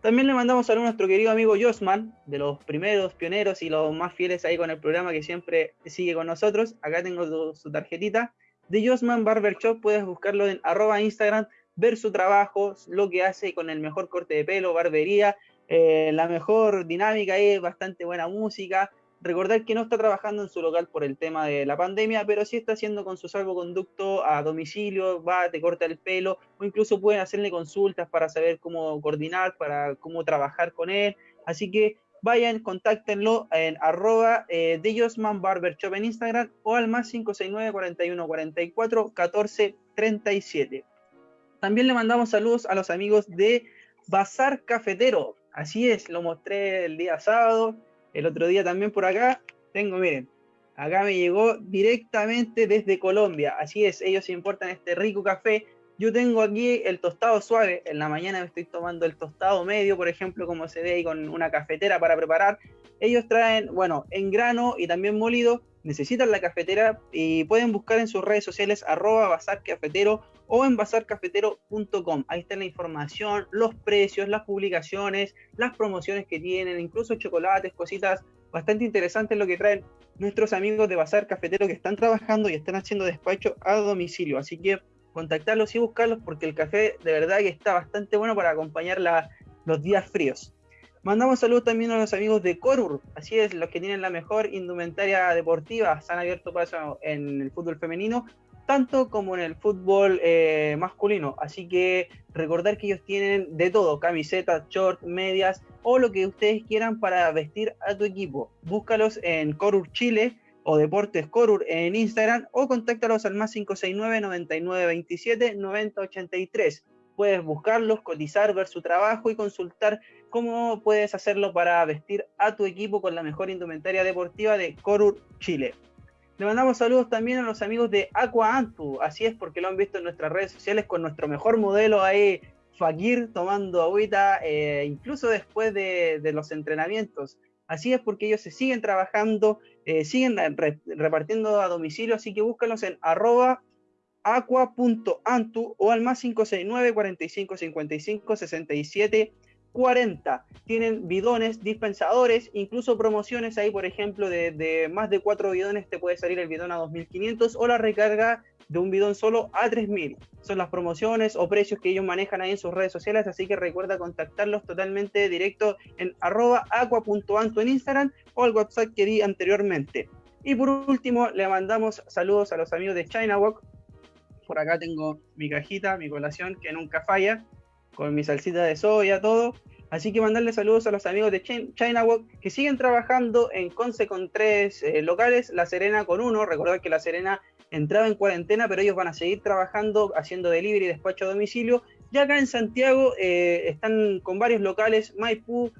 También le mandamos saludo a nuestro querido amigo Josman, de los primeros pioneros y los más fieles ahí con el programa que siempre sigue con nosotros. Acá tengo su tarjetita de Josman Barber Shop. Puedes buscarlo en arroba Instagram, ver su trabajo, lo que hace con el mejor corte de pelo, barbería, eh, la mejor dinámica, es bastante buena música. Recordar que no está trabajando en su local por el tema de la pandemia, pero sí está haciendo con su salvoconducto a domicilio, va, te corta el pelo, o incluso pueden hacerle consultas para saber cómo coordinar, para cómo trabajar con él. Así que vayan, contáctenlo en arroba eh, en Instagram o al más 569 41 44 14 37. También le mandamos saludos a los amigos de Bazar Cafetero. Así es, lo mostré el día sábado, el otro día también por acá. Tengo, miren, acá me llegó directamente desde Colombia. Así es, ellos importan este rico café Yo tengo aquí el tostado suave, en la mañana me estoy tomando el tostado medio, por ejemplo, como se ve ahí con una cafetera para preparar. Ellos traen, bueno, en grano y también molido, necesitan la cafetera y pueden buscar en sus redes sociales arroba bazar cafetero o en bazarcafetero.com. Ahí está la información, los precios, las publicaciones, las promociones que tienen, incluso chocolates, cositas bastante interesantes lo que traen nuestros amigos de Bazar Cafetero que están trabajando y están haciendo despacho a domicilio. Así que contactarlos y buscarlos porque el café de verdad que está bastante bueno para acompañar los días fríos. Mandamos saludos también a los amigos de Corur, así es, los que tienen la mejor indumentaria deportiva, se han abierto paso en el fútbol femenino tanto como en el fútbol eh, masculino. Así que recordar que ellos tienen de todo, camisetas, shorts, medias o lo que ustedes quieran para vestir a tu equipo. Búscalos en Corur Chile o Deportes Corur en Instagram o contáctalos al más 569 9927 9083. Puedes buscarlos, cotizar, ver su trabajo y consultar cómo puedes hacerlo para vestir a tu equipo con la mejor indumentaria deportiva de Corur Chile. Le mandamos saludos también a los amigos de Aqua Antu, así es porque lo han visto en nuestras redes sociales con nuestro mejor modelo ahí, Fakir, tomando agüita, eh, incluso después de, los entrenamientos. Así es porque ellos se siguen trabajando, eh, siguen repartiendo a domicilio, así que búscalos en arroba aqua.antu o al más 569 45 55 67 40. Tienen bidones, dispensadores, incluso promociones ahí, por ejemplo, de, más de 4 bidones te puede salir el bidón a 2.500 o la recarga de un bidón solo a 3.000. Son las promociones o precios que ellos manejan ahí en sus redes sociales, así que recuerda contactarlos totalmente directo en arroba en Instagram o al WhatsApp que di anteriormente. Y por último, le mandamos saludos a los amigos de China Walk. Por acá tengo mi cajita, mi colación que nunca falla con mi salsita de soya, todo. Así que mandarle saludos a los amigos de China Walk que siguen trabajando en Conce con tres eh, locales, La Serena con uno. Recordad que La Serena entraba en cuarentena, pero ellos van a seguir trabajando, haciendo delivery y despacho a domicilio. Ya acá en Santiago eh, están con varios locales, Maipú,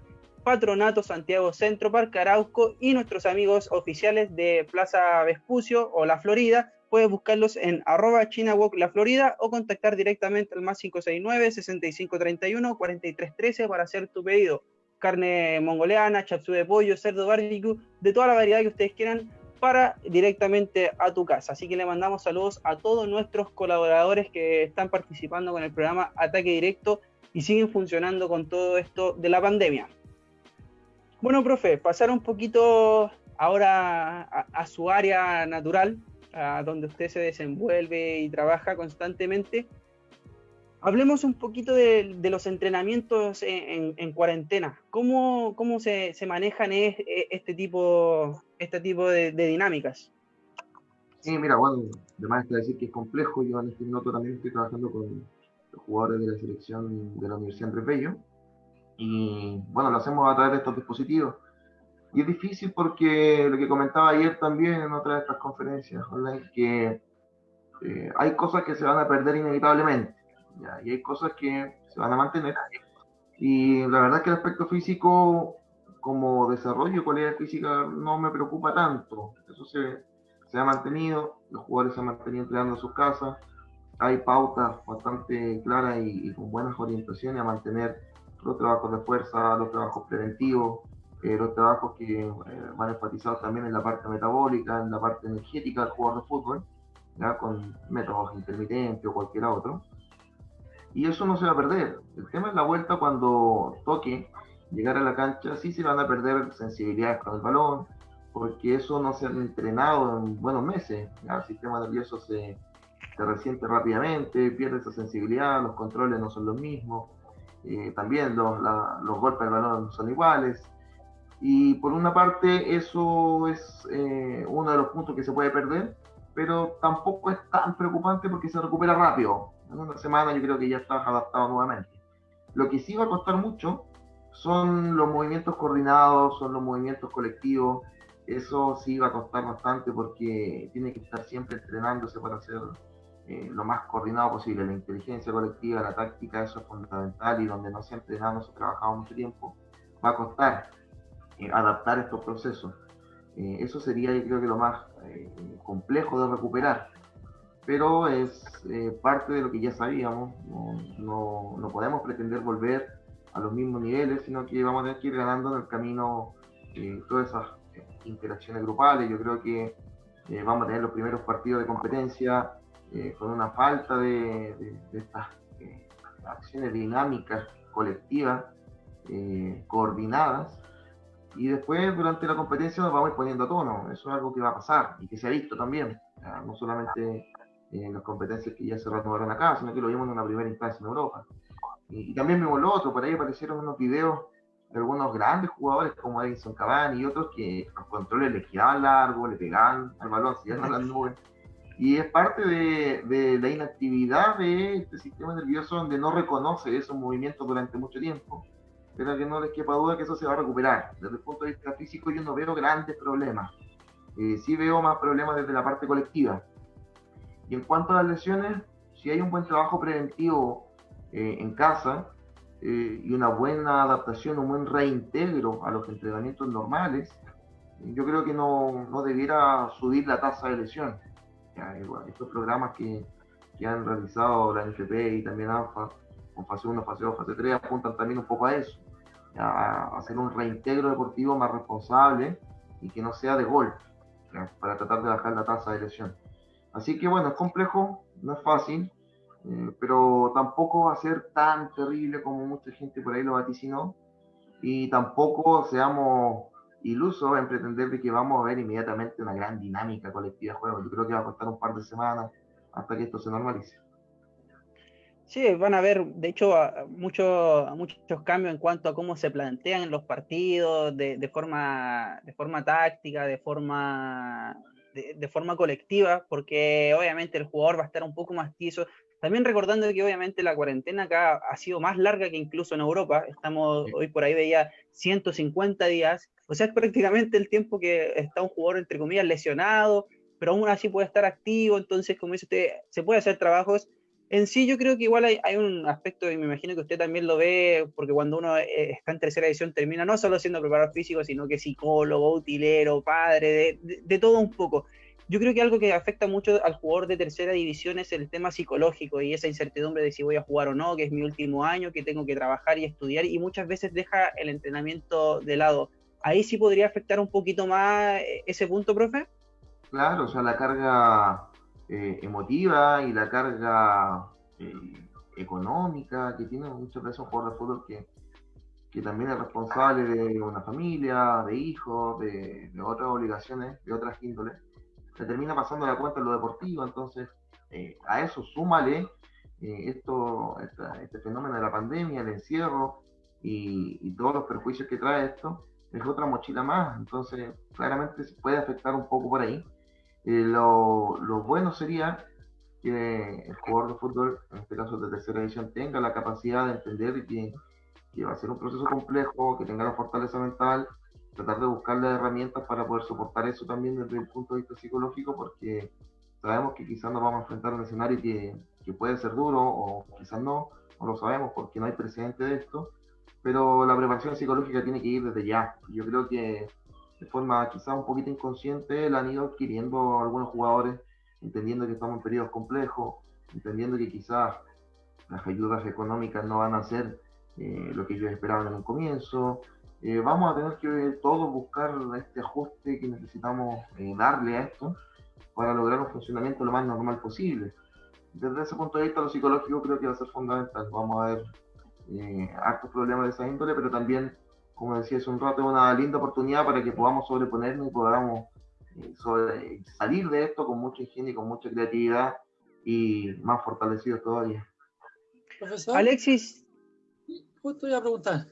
Patronato, Santiago Centro, Parque Arauco y nuestros amigos oficiales de Plaza Vespucio o La Florida, puedes buscarlos en arroba La Florida o contactar directamente al más 569-6531-4313 para hacer tu pedido. Carne mongoliana, chapsú de pollo, cerdo barbecue, de toda la variedad que ustedes quieran para directamente a tu casa. Así que le mandamos saludos a todos nuestros colaboradores que están participando con el programa Ataque Directo y siguen funcionando con todo esto de la pandemia. Bueno, profe, pasar un poquito ahora a su área natural, a donde usted se desenvuelve y trabaja constantemente. Hablemos un poquito de, los entrenamientos en, cuarentena. ¿Cómo, cómo se, se, manejan este tipo, este tipo de, dinámicas? Sí, mira, bueno, además de decir que es complejo, yo en este minuto también estoy trabajando con los jugadores de la selección de la Universidad Andrés Bello. Y bueno, lo hacemos a través de estos dispositivos y es difícil porque lo que comentaba ayer también en otra de estas conferencias online, que eh, hay cosas que se van a perder inevitablemente, y hay cosas que se van a mantener. Y la verdad es que el aspecto físico, como desarrollo de cualidad física, no me preocupa tanto. Eso se, se ha mantenido, los jugadores se han mantenido entrenando en sus casas, hay pautas bastante claras y, y con buenas orientaciones a mantener los trabajos de fuerza, los trabajos preventivos, eh, los trabajos que eh, van enfatizados también en la parte metabólica, en la parte energética del jugador de fútbol, ¿ya? con métodos intermitentes o cualquier otro. Y eso no se va a perder. El tema es la vuelta cuando toque llegar a la cancha, sí se van a perder sensibilidades con el balón, porque eso no se ha entrenado en buenos meses. El sistema nervioso se, se resiente rápidamente, pierde esa sensibilidad, los controles no son los mismos, eh, también los, los golpes del balón no son iguales. Y por una parte eso es eh, uno de los puntos que se puede perder, pero tampoco es tan preocupante porque se recupera rápido. En una semana yo creo que ya estás adaptado nuevamente. Lo que sí va a costar mucho son los movimientos coordinados, son los movimientos colectivos. Eso sí va a costar bastante porque tiene que estar siempre entrenándose para hacer eh, lo más coordinado posible. La inteligencia colectiva, la táctica, eso es fundamental y donde no se ha entrenado, ha trabajado mucho tiempo, va a costar adaptar estos procesos. Eh, eso sería, yo creo que lo más eh, complejo de recuperar. pero es eh, parte de lo que ya sabíamos. No, podemos pretender volver a los mismos niveles, sino que vamos a tener que ir ganando en el camino eh, todas esas eh, interacciones grupales. Yo creo que vamos a tener los primeros partidos de competencia con una falta de, de estas acciones dinámicas, colectivas, coordinadas. Y después, durante la competencia, nos vamos poniendo a tono. Eso es algo que va a pasar y que se ha visto también. No solamente en las competencias que ya se renovaron acá, sino que lo vimos en una primera instancia en Europa. Y, también vimos lo otro, por ahí aparecieron unos videos de algunos grandes jugadores como Edison Cavani y otros que los controles les quedaban largos, le pegaban al balón, se iban a las nubes. Y es parte de, de, la inactividad de este sistema nervioso donde no reconoce esos movimientos durante mucho tiempo, pero que no les quepa duda que eso se va a recuperar. Desde el punto de vista físico yo no veo grandes problemas. Eh, sí veo más problemas desde la parte colectiva. Y en cuanto a las lesiones, si hay un buen trabajo preventivo eh, en casa eh, y una buena adaptación, un buen reintegro a los entrenamientos normales, yo creo que no, no debiera subir la tasa de lesión. estos programas que, que, han realizado la NFP y también ANFA, con fase 1, fase 2, fase 3, apuntan también un poco a eso, a hacer un reintegro deportivo más responsable y que no sea de golpe, para tratar de bajar la tasa de lesión. Así que bueno, es complejo, no es fácil, eh, pero tampoco va a ser tan terrible como mucha gente por ahí lo vaticinó. Y tampoco seamos ilusos en pretender de que vamos a ver inmediatamente una gran dinámica colectiva de juego. Yo creo que va a costar un par de semanas hasta que esto se normalice. Sí, van a haber, de hecho, muchos muchos cambios en cuanto a cómo se plantean los partidos, de, de, forma, de forma táctica, de forma de, forma colectiva, porque obviamente el jugador va a estar un poco más tieso. También recordando que obviamente la cuarentena acá ha sido más larga que incluso en Europa. Estamos hoy por ahí veía 150 días. O sea, es prácticamente el tiempo que está un jugador, entre comillas, lesionado, pero aún así puede estar activo. Entonces, como dice usted, se puede hacer trabajos en sí yo creo que igual hay, un aspecto, y me imagino que usted también lo ve, porque cuando uno eh, está en tercera edición termina no solo siendo preparador físico, sino que psicólogo, utilero, padre, de, todo un poco. Yo creo que algo que afecta mucho al jugador de tercera división es el tema psicológico y esa incertidumbre de si voy a jugar o no, que es mi último año, que tengo que trabajar y estudiar, y muchas veces deja el entrenamiento de lado. Ahí sí podría afectar un poquito más eh, ese punto, profe. Claro, o sea, la carga eh, emotiva y la carga eh, económica que tiene muchas veces un jugador de fútbol que, que también es responsable de una familia, de hijos, de, otras obligaciones, de otras índoles, se termina pasando la cuenta en lo deportivo, entonces eh, a eso súmale esto, este fenómeno de la pandemia, el encierro y, y, todos los perjuicios que trae esto, es otra mochila más, entonces claramente se puede afectar un poco por ahí. Lo, lo, bueno sería que el jugador de fútbol, en este caso de tercera edición, tenga la capacidad de entender que, que va a ser un proceso complejo, que tenga la fortaleza mental, tratar de buscarle herramientas para poder soportar eso también desde el punto de vista psicológico, porque sabemos que quizás nos vamos a enfrentar a un escenario que, que puede ser duro o quizás no, no lo sabemos porque no hay precedente de esto, pero la preparación psicológica tiene que ir desde ya. Yo creo que de forma quizá un poquito inconsciente, la han ido adquiriendo algunos jugadores, entendiendo que estamos en periodos complejos, entendiendo que quizás las ayudas económicas no van a ser eh, lo que ellos esperaban en un comienzo. Eh, vamos a tener que todos buscar este ajuste que necesitamos eh, darle a esto para lograr un funcionamiento lo más normal posible. Desde ese punto de vista, lo psicológico creo que va a ser fundamental. Vamos a ver hartos problemas de esa índole, pero también como decía hace un rato, una linda oportunidad para que podamos sobreponernos y podamos eh, salir de esto con mucho ingenio y con mucha creatividad y más fortalecidos todavía. Profesor. Alexis. Justo iba a preguntar.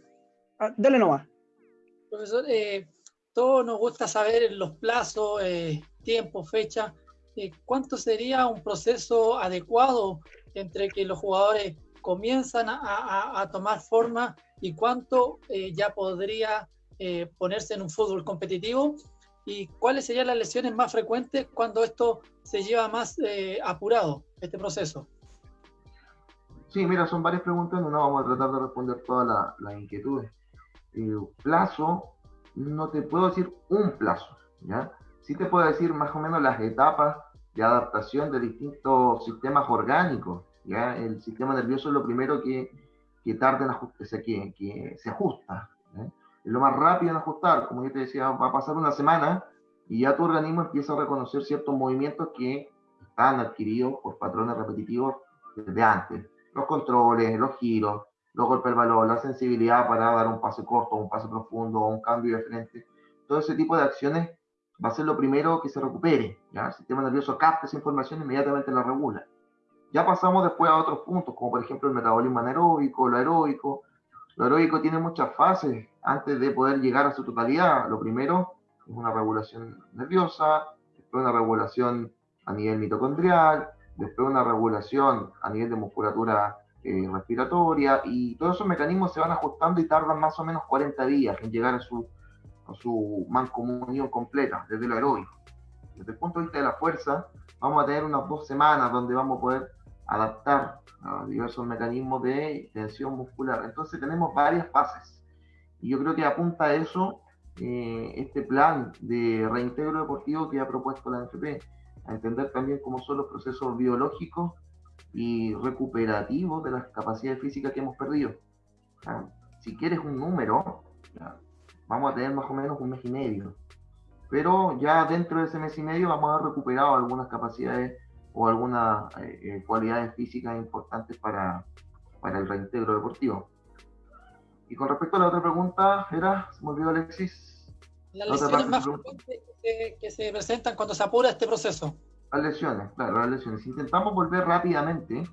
Ah, dale nomás. Profesor, eh, todos nos gusta saber los plazos, eh, tiempo, fecha. Eh, ¿Cuánto sería un proceso adecuado entre que los jugadores comienzan a tomar forma y cuánto eh, ya podría eh, ponerse en un fútbol competitivo y cuáles serían las lesiones más frecuentes cuando esto se lleva más eh, apurado, este proceso. Sí, mira, son varias preguntas, no vamos a tratar de responder todas las inquietudes. plazo, no te puedo decir un plazo, ¿ya? Sí te puedo decir más o menos las etapas de adaptación de distintos sistemas orgánicos. ¿ya? El sistema nervioso es lo primero que, que tarda en ajustarse, que, que se ajusta. Es lo más rápido en ajustar. Como yo te decía, va a pasar una semana y ya tu organismo empieza a reconocer ciertos movimientos que están adquiridos por patrones repetitivos desde antes. Los controles, los giros, los golpes del balón, la sensibilidad para dar un pase corto, un pase profundo, un cambio de frente. Todo ese tipo de acciones va a ser lo primero que se recupere. ¿ya? El sistema nervioso capta esa información e inmediatamente la regula. Ya pasamos después a otros puntos, como por ejemplo el metabolismo anaeróbico, lo aeróbico. Lo aeróbico tiene muchas fases antes de poder llegar a su totalidad. Lo primero es una regulación nerviosa, después una regulación a nivel mitocondrial, después una regulación a nivel de musculatura eh, respiratoria, y todos esos mecanismos se van ajustando y tardan más o menos 40 días en llegar a su, a su mancomunión completa, desde lo aeróbico. Desde el punto de vista de la fuerza, vamos a tener unas dos semanas donde vamos a poder adaptar a diversos mecanismos de tensión muscular. Entonces tenemos varias fases. Y yo creo que apunta a eso eh, este plan de reintegro deportivo que ha propuesto la NFP, a entender también cómo son los procesos biológicos y recuperativos de las capacidades físicas que hemos perdido. si quieres un número, vamos a tener más o menos un mes y medio. Pero ya dentro de ese mes y medio vamos a haber recuperado algunas capacidades o algunas eh, eh, cualidades físicas importantes para, para el reintegro deportivo. Y con respecto a la otra pregunta, era, se me olvidó Alexis. Las lesiones más frecuentes que se, presentan cuando se apura este proceso. Las lesiones, claro, las lesiones. Si intentamos volver rápidamente,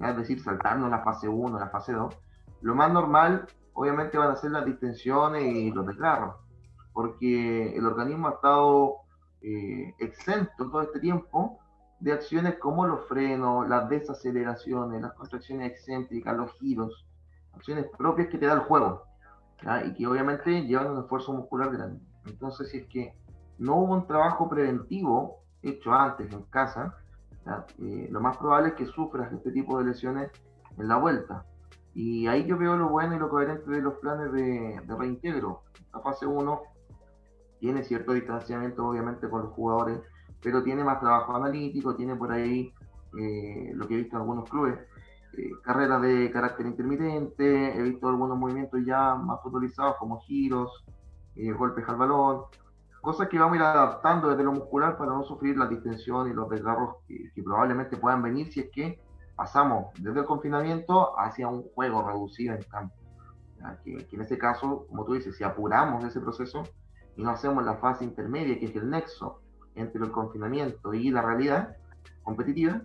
es decir, saltando la fase 1, la fase 2, lo más normal, obviamente, van a ser las distensiones y los desgarros, porque el organismo ha estado eh, exento todo este tiempo de acciones como los frenos, las desaceleraciones, las contracciones excéntricas, los giros, acciones propias que te da el juego, y que obviamente llevan un esfuerzo muscular grande. Entonces, si es que no hubo un trabajo preventivo hecho antes en casa, eh, lo más probable es que sufras este tipo de lesiones en la vuelta. Y ahí yo veo lo bueno y lo coherente de los planes de, reintegro. La fase 1 tiene cierto distanciamiento obviamente con los jugadores, pero tiene más trabajo analítico, tiene por ahí eh, lo que he visto en algunos clubes, eh, carreras de carácter intermitente, he visto algunos movimientos ya más futbolizados como giros, eh, golpes al balón, cosas que vamos a ir adaptando desde lo muscular para no sufrir la distensión y los desgarros que, probablemente puedan venir si es que pasamos desde el confinamiento hacia un juego reducido en campo. Que, que, en ese caso, como tú dices, si apuramos ese proceso y no hacemos la fase intermedia, que es el nexo entre el confinamiento y la realidad competitiva,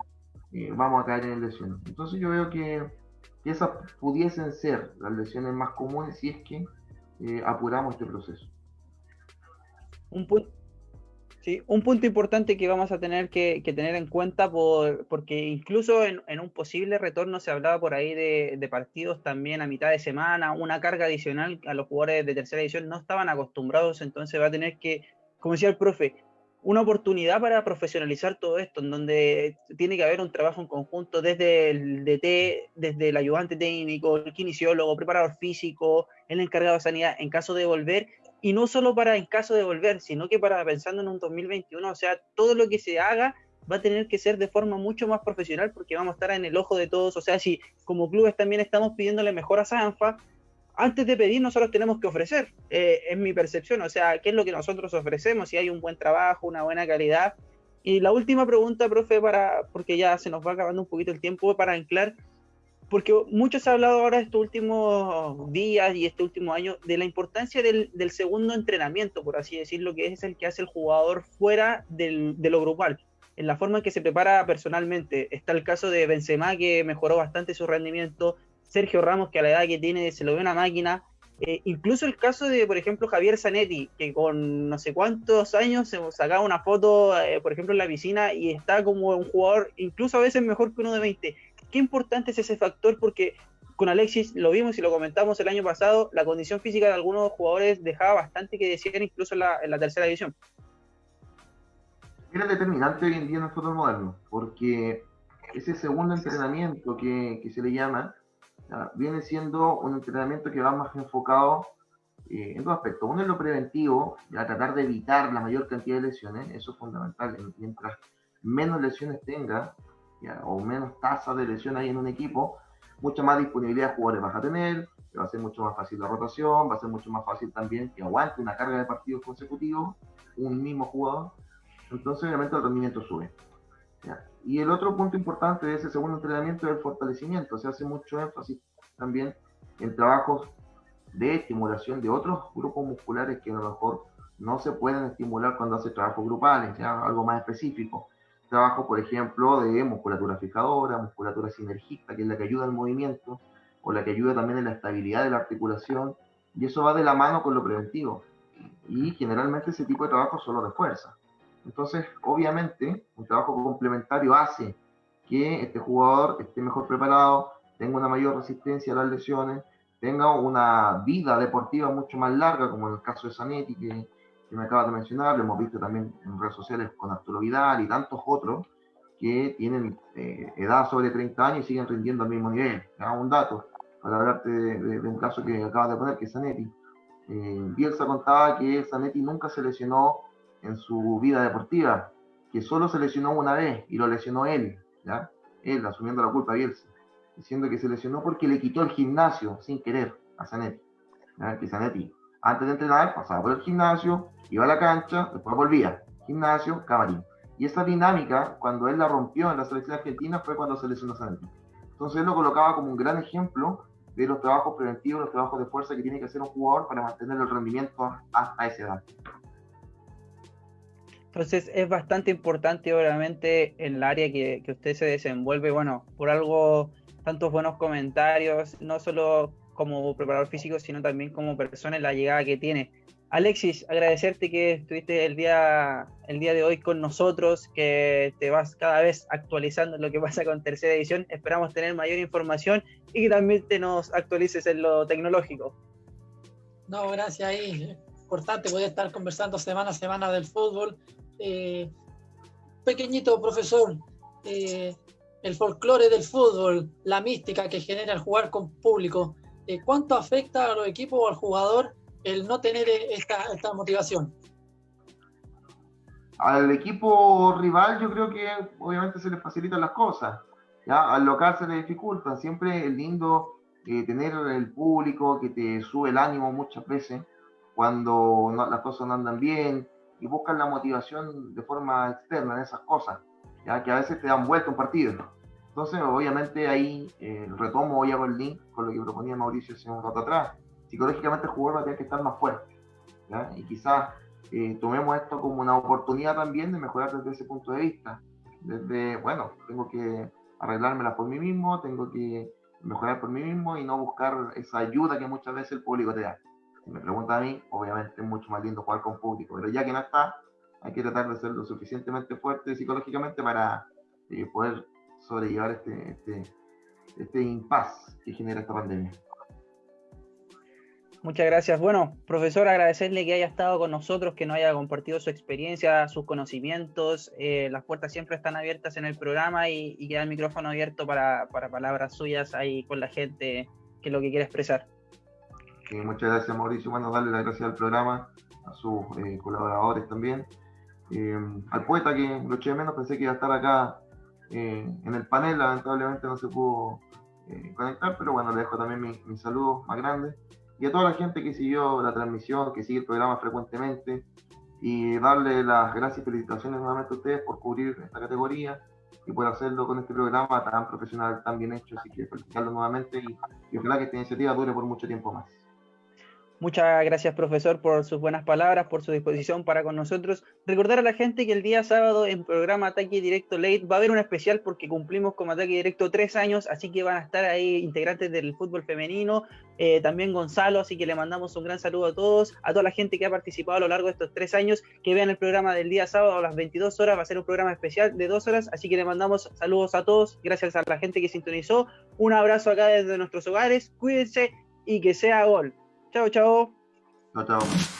eh, vamos a caer en lesiones. Entonces yo veo que, esas pudiesen ser las lesiones más comunes si es que eh, apuramos este proceso. Un punto, sí, un punto importante que vamos a tener que, tener en cuenta, por, porque incluso en, un posible retorno se hablaba por ahí de, de, partidos también a mitad de semana, una carga adicional a los jugadores de tercera edición no estaban acostumbrados, entonces va a tener que, como decía el profe, una oportunidad para profesionalizar todo esto, en donde tiene que haber un trabajo en conjunto desde el DT, desde el ayudante técnico, el kinesiólogo, preparador físico, el encargado de sanidad, en caso de volver, y no solo para en caso de volver, sino que para pensando en un 2021, o sea, todo lo que se haga va a tener que ser de forma mucho más profesional porque vamos a estar en el ojo de todos, o sea, si como clubes también estamos pidiéndole mejor a Sanfa, antes de pedir nosotros tenemos que ofrecer, eh, es mi percepción, o sea, qué es lo que nosotros ofrecemos, si hay un buen trabajo, una buena calidad. Y la última pregunta, profe, para, porque ya se nos va acabando un poquito el tiempo para anclar, porque mucho se ha hablado ahora estos últimos días y este último año de la importancia del, segundo entrenamiento, por así decirlo, que es el que hace el jugador fuera del, de lo grupal, en la forma en que se prepara personalmente. Está el caso de Benzema, que mejoró bastante su rendimiento, Sergio Ramos, que a la edad que tiene se lo ve una máquina. Eh, incluso el caso de, por ejemplo, Javier Zanetti, que con no sé cuántos años se sacaba una foto, eh, por ejemplo, en la piscina y está como un jugador incluso a veces mejor que uno de 20. Qué importante es ese factor porque con Alexis lo vimos y lo comentamos el año pasado, la condición física de algunos jugadores dejaba bastante que decir incluso en la, tercera división. Era determinante hoy en día en el fútbol moderno, porque ese segundo entrenamiento que se le llama, viene siendo un entrenamiento que va más enfocado eh, en dos aspectos. Uno es lo preventivo, a tratar de evitar la mayor cantidad de lesiones, eso es fundamental. Mientras menos lesiones tenga, o menos tasa de lesión hay en un equipo, mucha más disponibilidad de jugadores vas a tener, va a ser mucho más fácil la rotación, va a ser mucho más fácil también que aguante una carga de partidos consecutivos un mismo jugador. Entonces, obviamente, el rendimiento sube. Y el otro punto importante de ese segundo entrenamiento es el fortalecimiento. Se hace mucho énfasis también en trabajos de estimulación de otros grupos musculares que a lo mejor no se pueden estimular cuando hace trabajos grupales, ¿ya? algo más específico. Trabajo, por ejemplo, de musculatura fijadora, musculatura sinergista, que es la que ayuda al movimiento, o la que ayuda también en la estabilidad de la articulación, y eso va de la mano con lo preventivo. Y generalmente ese tipo de trabajo solo de fuerza. Entonces, obviamente, un trabajo complementario hace que este jugador esté mejor preparado, tenga una mayor resistencia a las lesiones, tenga una vida deportiva mucho más larga, como en el caso de Zanetti, que, que me acaba de mencionar, lo hemos visto también en redes sociales con Arturo Vidal y tantos otros que tienen eh, edad sobre 30 años y siguen rindiendo al mismo nivel. Un dato, para hablarte de, un caso que acabas de poner, que es Zanetti. Eh, Bielsa contaba que Zanetti nunca se lesionó en su vida deportiva, que solo se lesionó una vez y lo lesionó él, ¿ya? Él, asumiendo la culpa Bielsa, diciendo que se lesionó porque le quitó el gimnasio sin querer a Zanetti. Que Zanetti, antes de entrenar, pasaba por el gimnasio, iba a la cancha, después volvía. Gimnasio, camarín. Y esa dinámica, cuando él la rompió en la selección argentina, fue cuando se lesionó Zanetti. Entonces él lo colocaba como un gran ejemplo de los trabajos preventivos, los trabajos de fuerza que tiene que hacer un jugador para mantener el rendimiento hasta esa edad. Entonces es bastante importante, obviamente, en el área que, usted se desenvuelve, bueno, por algo, tantos buenos comentarios, no solo como preparador físico, sino también como persona en la llegada que tiene. Alexis, agradecerte que estuviste el día, el día de hoy con nosotros, que te vas cada vez actualizando en lo que pasa con tercera edición. Esperamos tener mayor información y que también te nos actualices en lo tecnológico. No, gracias ahí. Importante poder estar conversando semana a semana del fútbol. Eh, pequeñito profesor, eh, el folclore del fútbol, la mística que genera el jugar con público, eh, ¿cuánto afecta a los equipos o al jugador el no tener esta, esta motivación? Al equipo rival yo creo que obviamente se les facilitan las cosas, ¿ya? al local se le dificultan, siempre es lindo eh, tener el público que te sube el ánimo muchas veces cuando las cosas no andan bien y buscan la motivación de forma externa en esas cosas, ya que a veces te dan vuelta un partido. Entonces, obviamente ahí eh, retomo hoy hago el link con lo que proponía Mauricio hace un rato atrás psicológicamente el jugador va a tener que estar más fuerte. Y quizás eh, tomemos esto como una oportunidad también de mejorar desde ese punto de vista. Desde, bueno, tengo que arreglármela por mí mismo, tengo que mejorar por mí mismo y no buscar esa ayuda que muchas veces el público te da. Si me pregunta a mí, obviamente es mucho más lindo jugar con público, pero ya que no está, hay que tratar de ser lo suficientemente fuerte psicológicamente para eh, poder sobrellevar este, este, este impasse que genera esta pandemia. Muchas gracias. Bueno, profesor, agradecerle que haya estado con nosotros, que nos haya compartido su experiencia, sus conocimientos. Eh, las puertas siempre están abiertas en el programa y, queda el micrófono abierto para, palabras suyas ahí con la gente que lo que quiere expresar. Muchas gracias, Mauricio. Bueno, darle las gracias al programa, a sus eh, colaboradores también. Eh, al poeta que lo eché menos, pensé que iba a estar acá en el panel, lamentablemente no se pudo conectar, pero bueno, le dejo también mi, mi saludo más grande y a toda la gente que siguió la transmisión, que sigue el programa frecuentemente, y darle las gracias y felicitaciones nuevamente a ustedes por cubrir esta categoría y por hacerlo con este programa tan profesional, tan bien hecho, así que felicitarlo nuevamente y, y ojalá que esta iniciativa dure por mucho tiempo más. Muchas gracias, profesor, por sus buenas palabras, por su disposición para con nosotros. Recordar a la gente que el día sábado en programa Ataque Directo Late va a haber un especial porque cumplimos con Ataque Directo tres años, así que van a estar ahí integrantes del fútbol femenino, eh, también Gonzalo, así que le mandamos un gran saludo a todos, a toda la gente que ha participado a lo largo de estos tres años, que vean el programa del día sábado a las 22 horas, va a ser un programa especial de dos horas, así que le mandamos saludos a todos, gracias a la gente que sintonizó, un abrazo acá desde nuestros hogares, cuídense y que sea gol. Chao, chao. Chao, chao.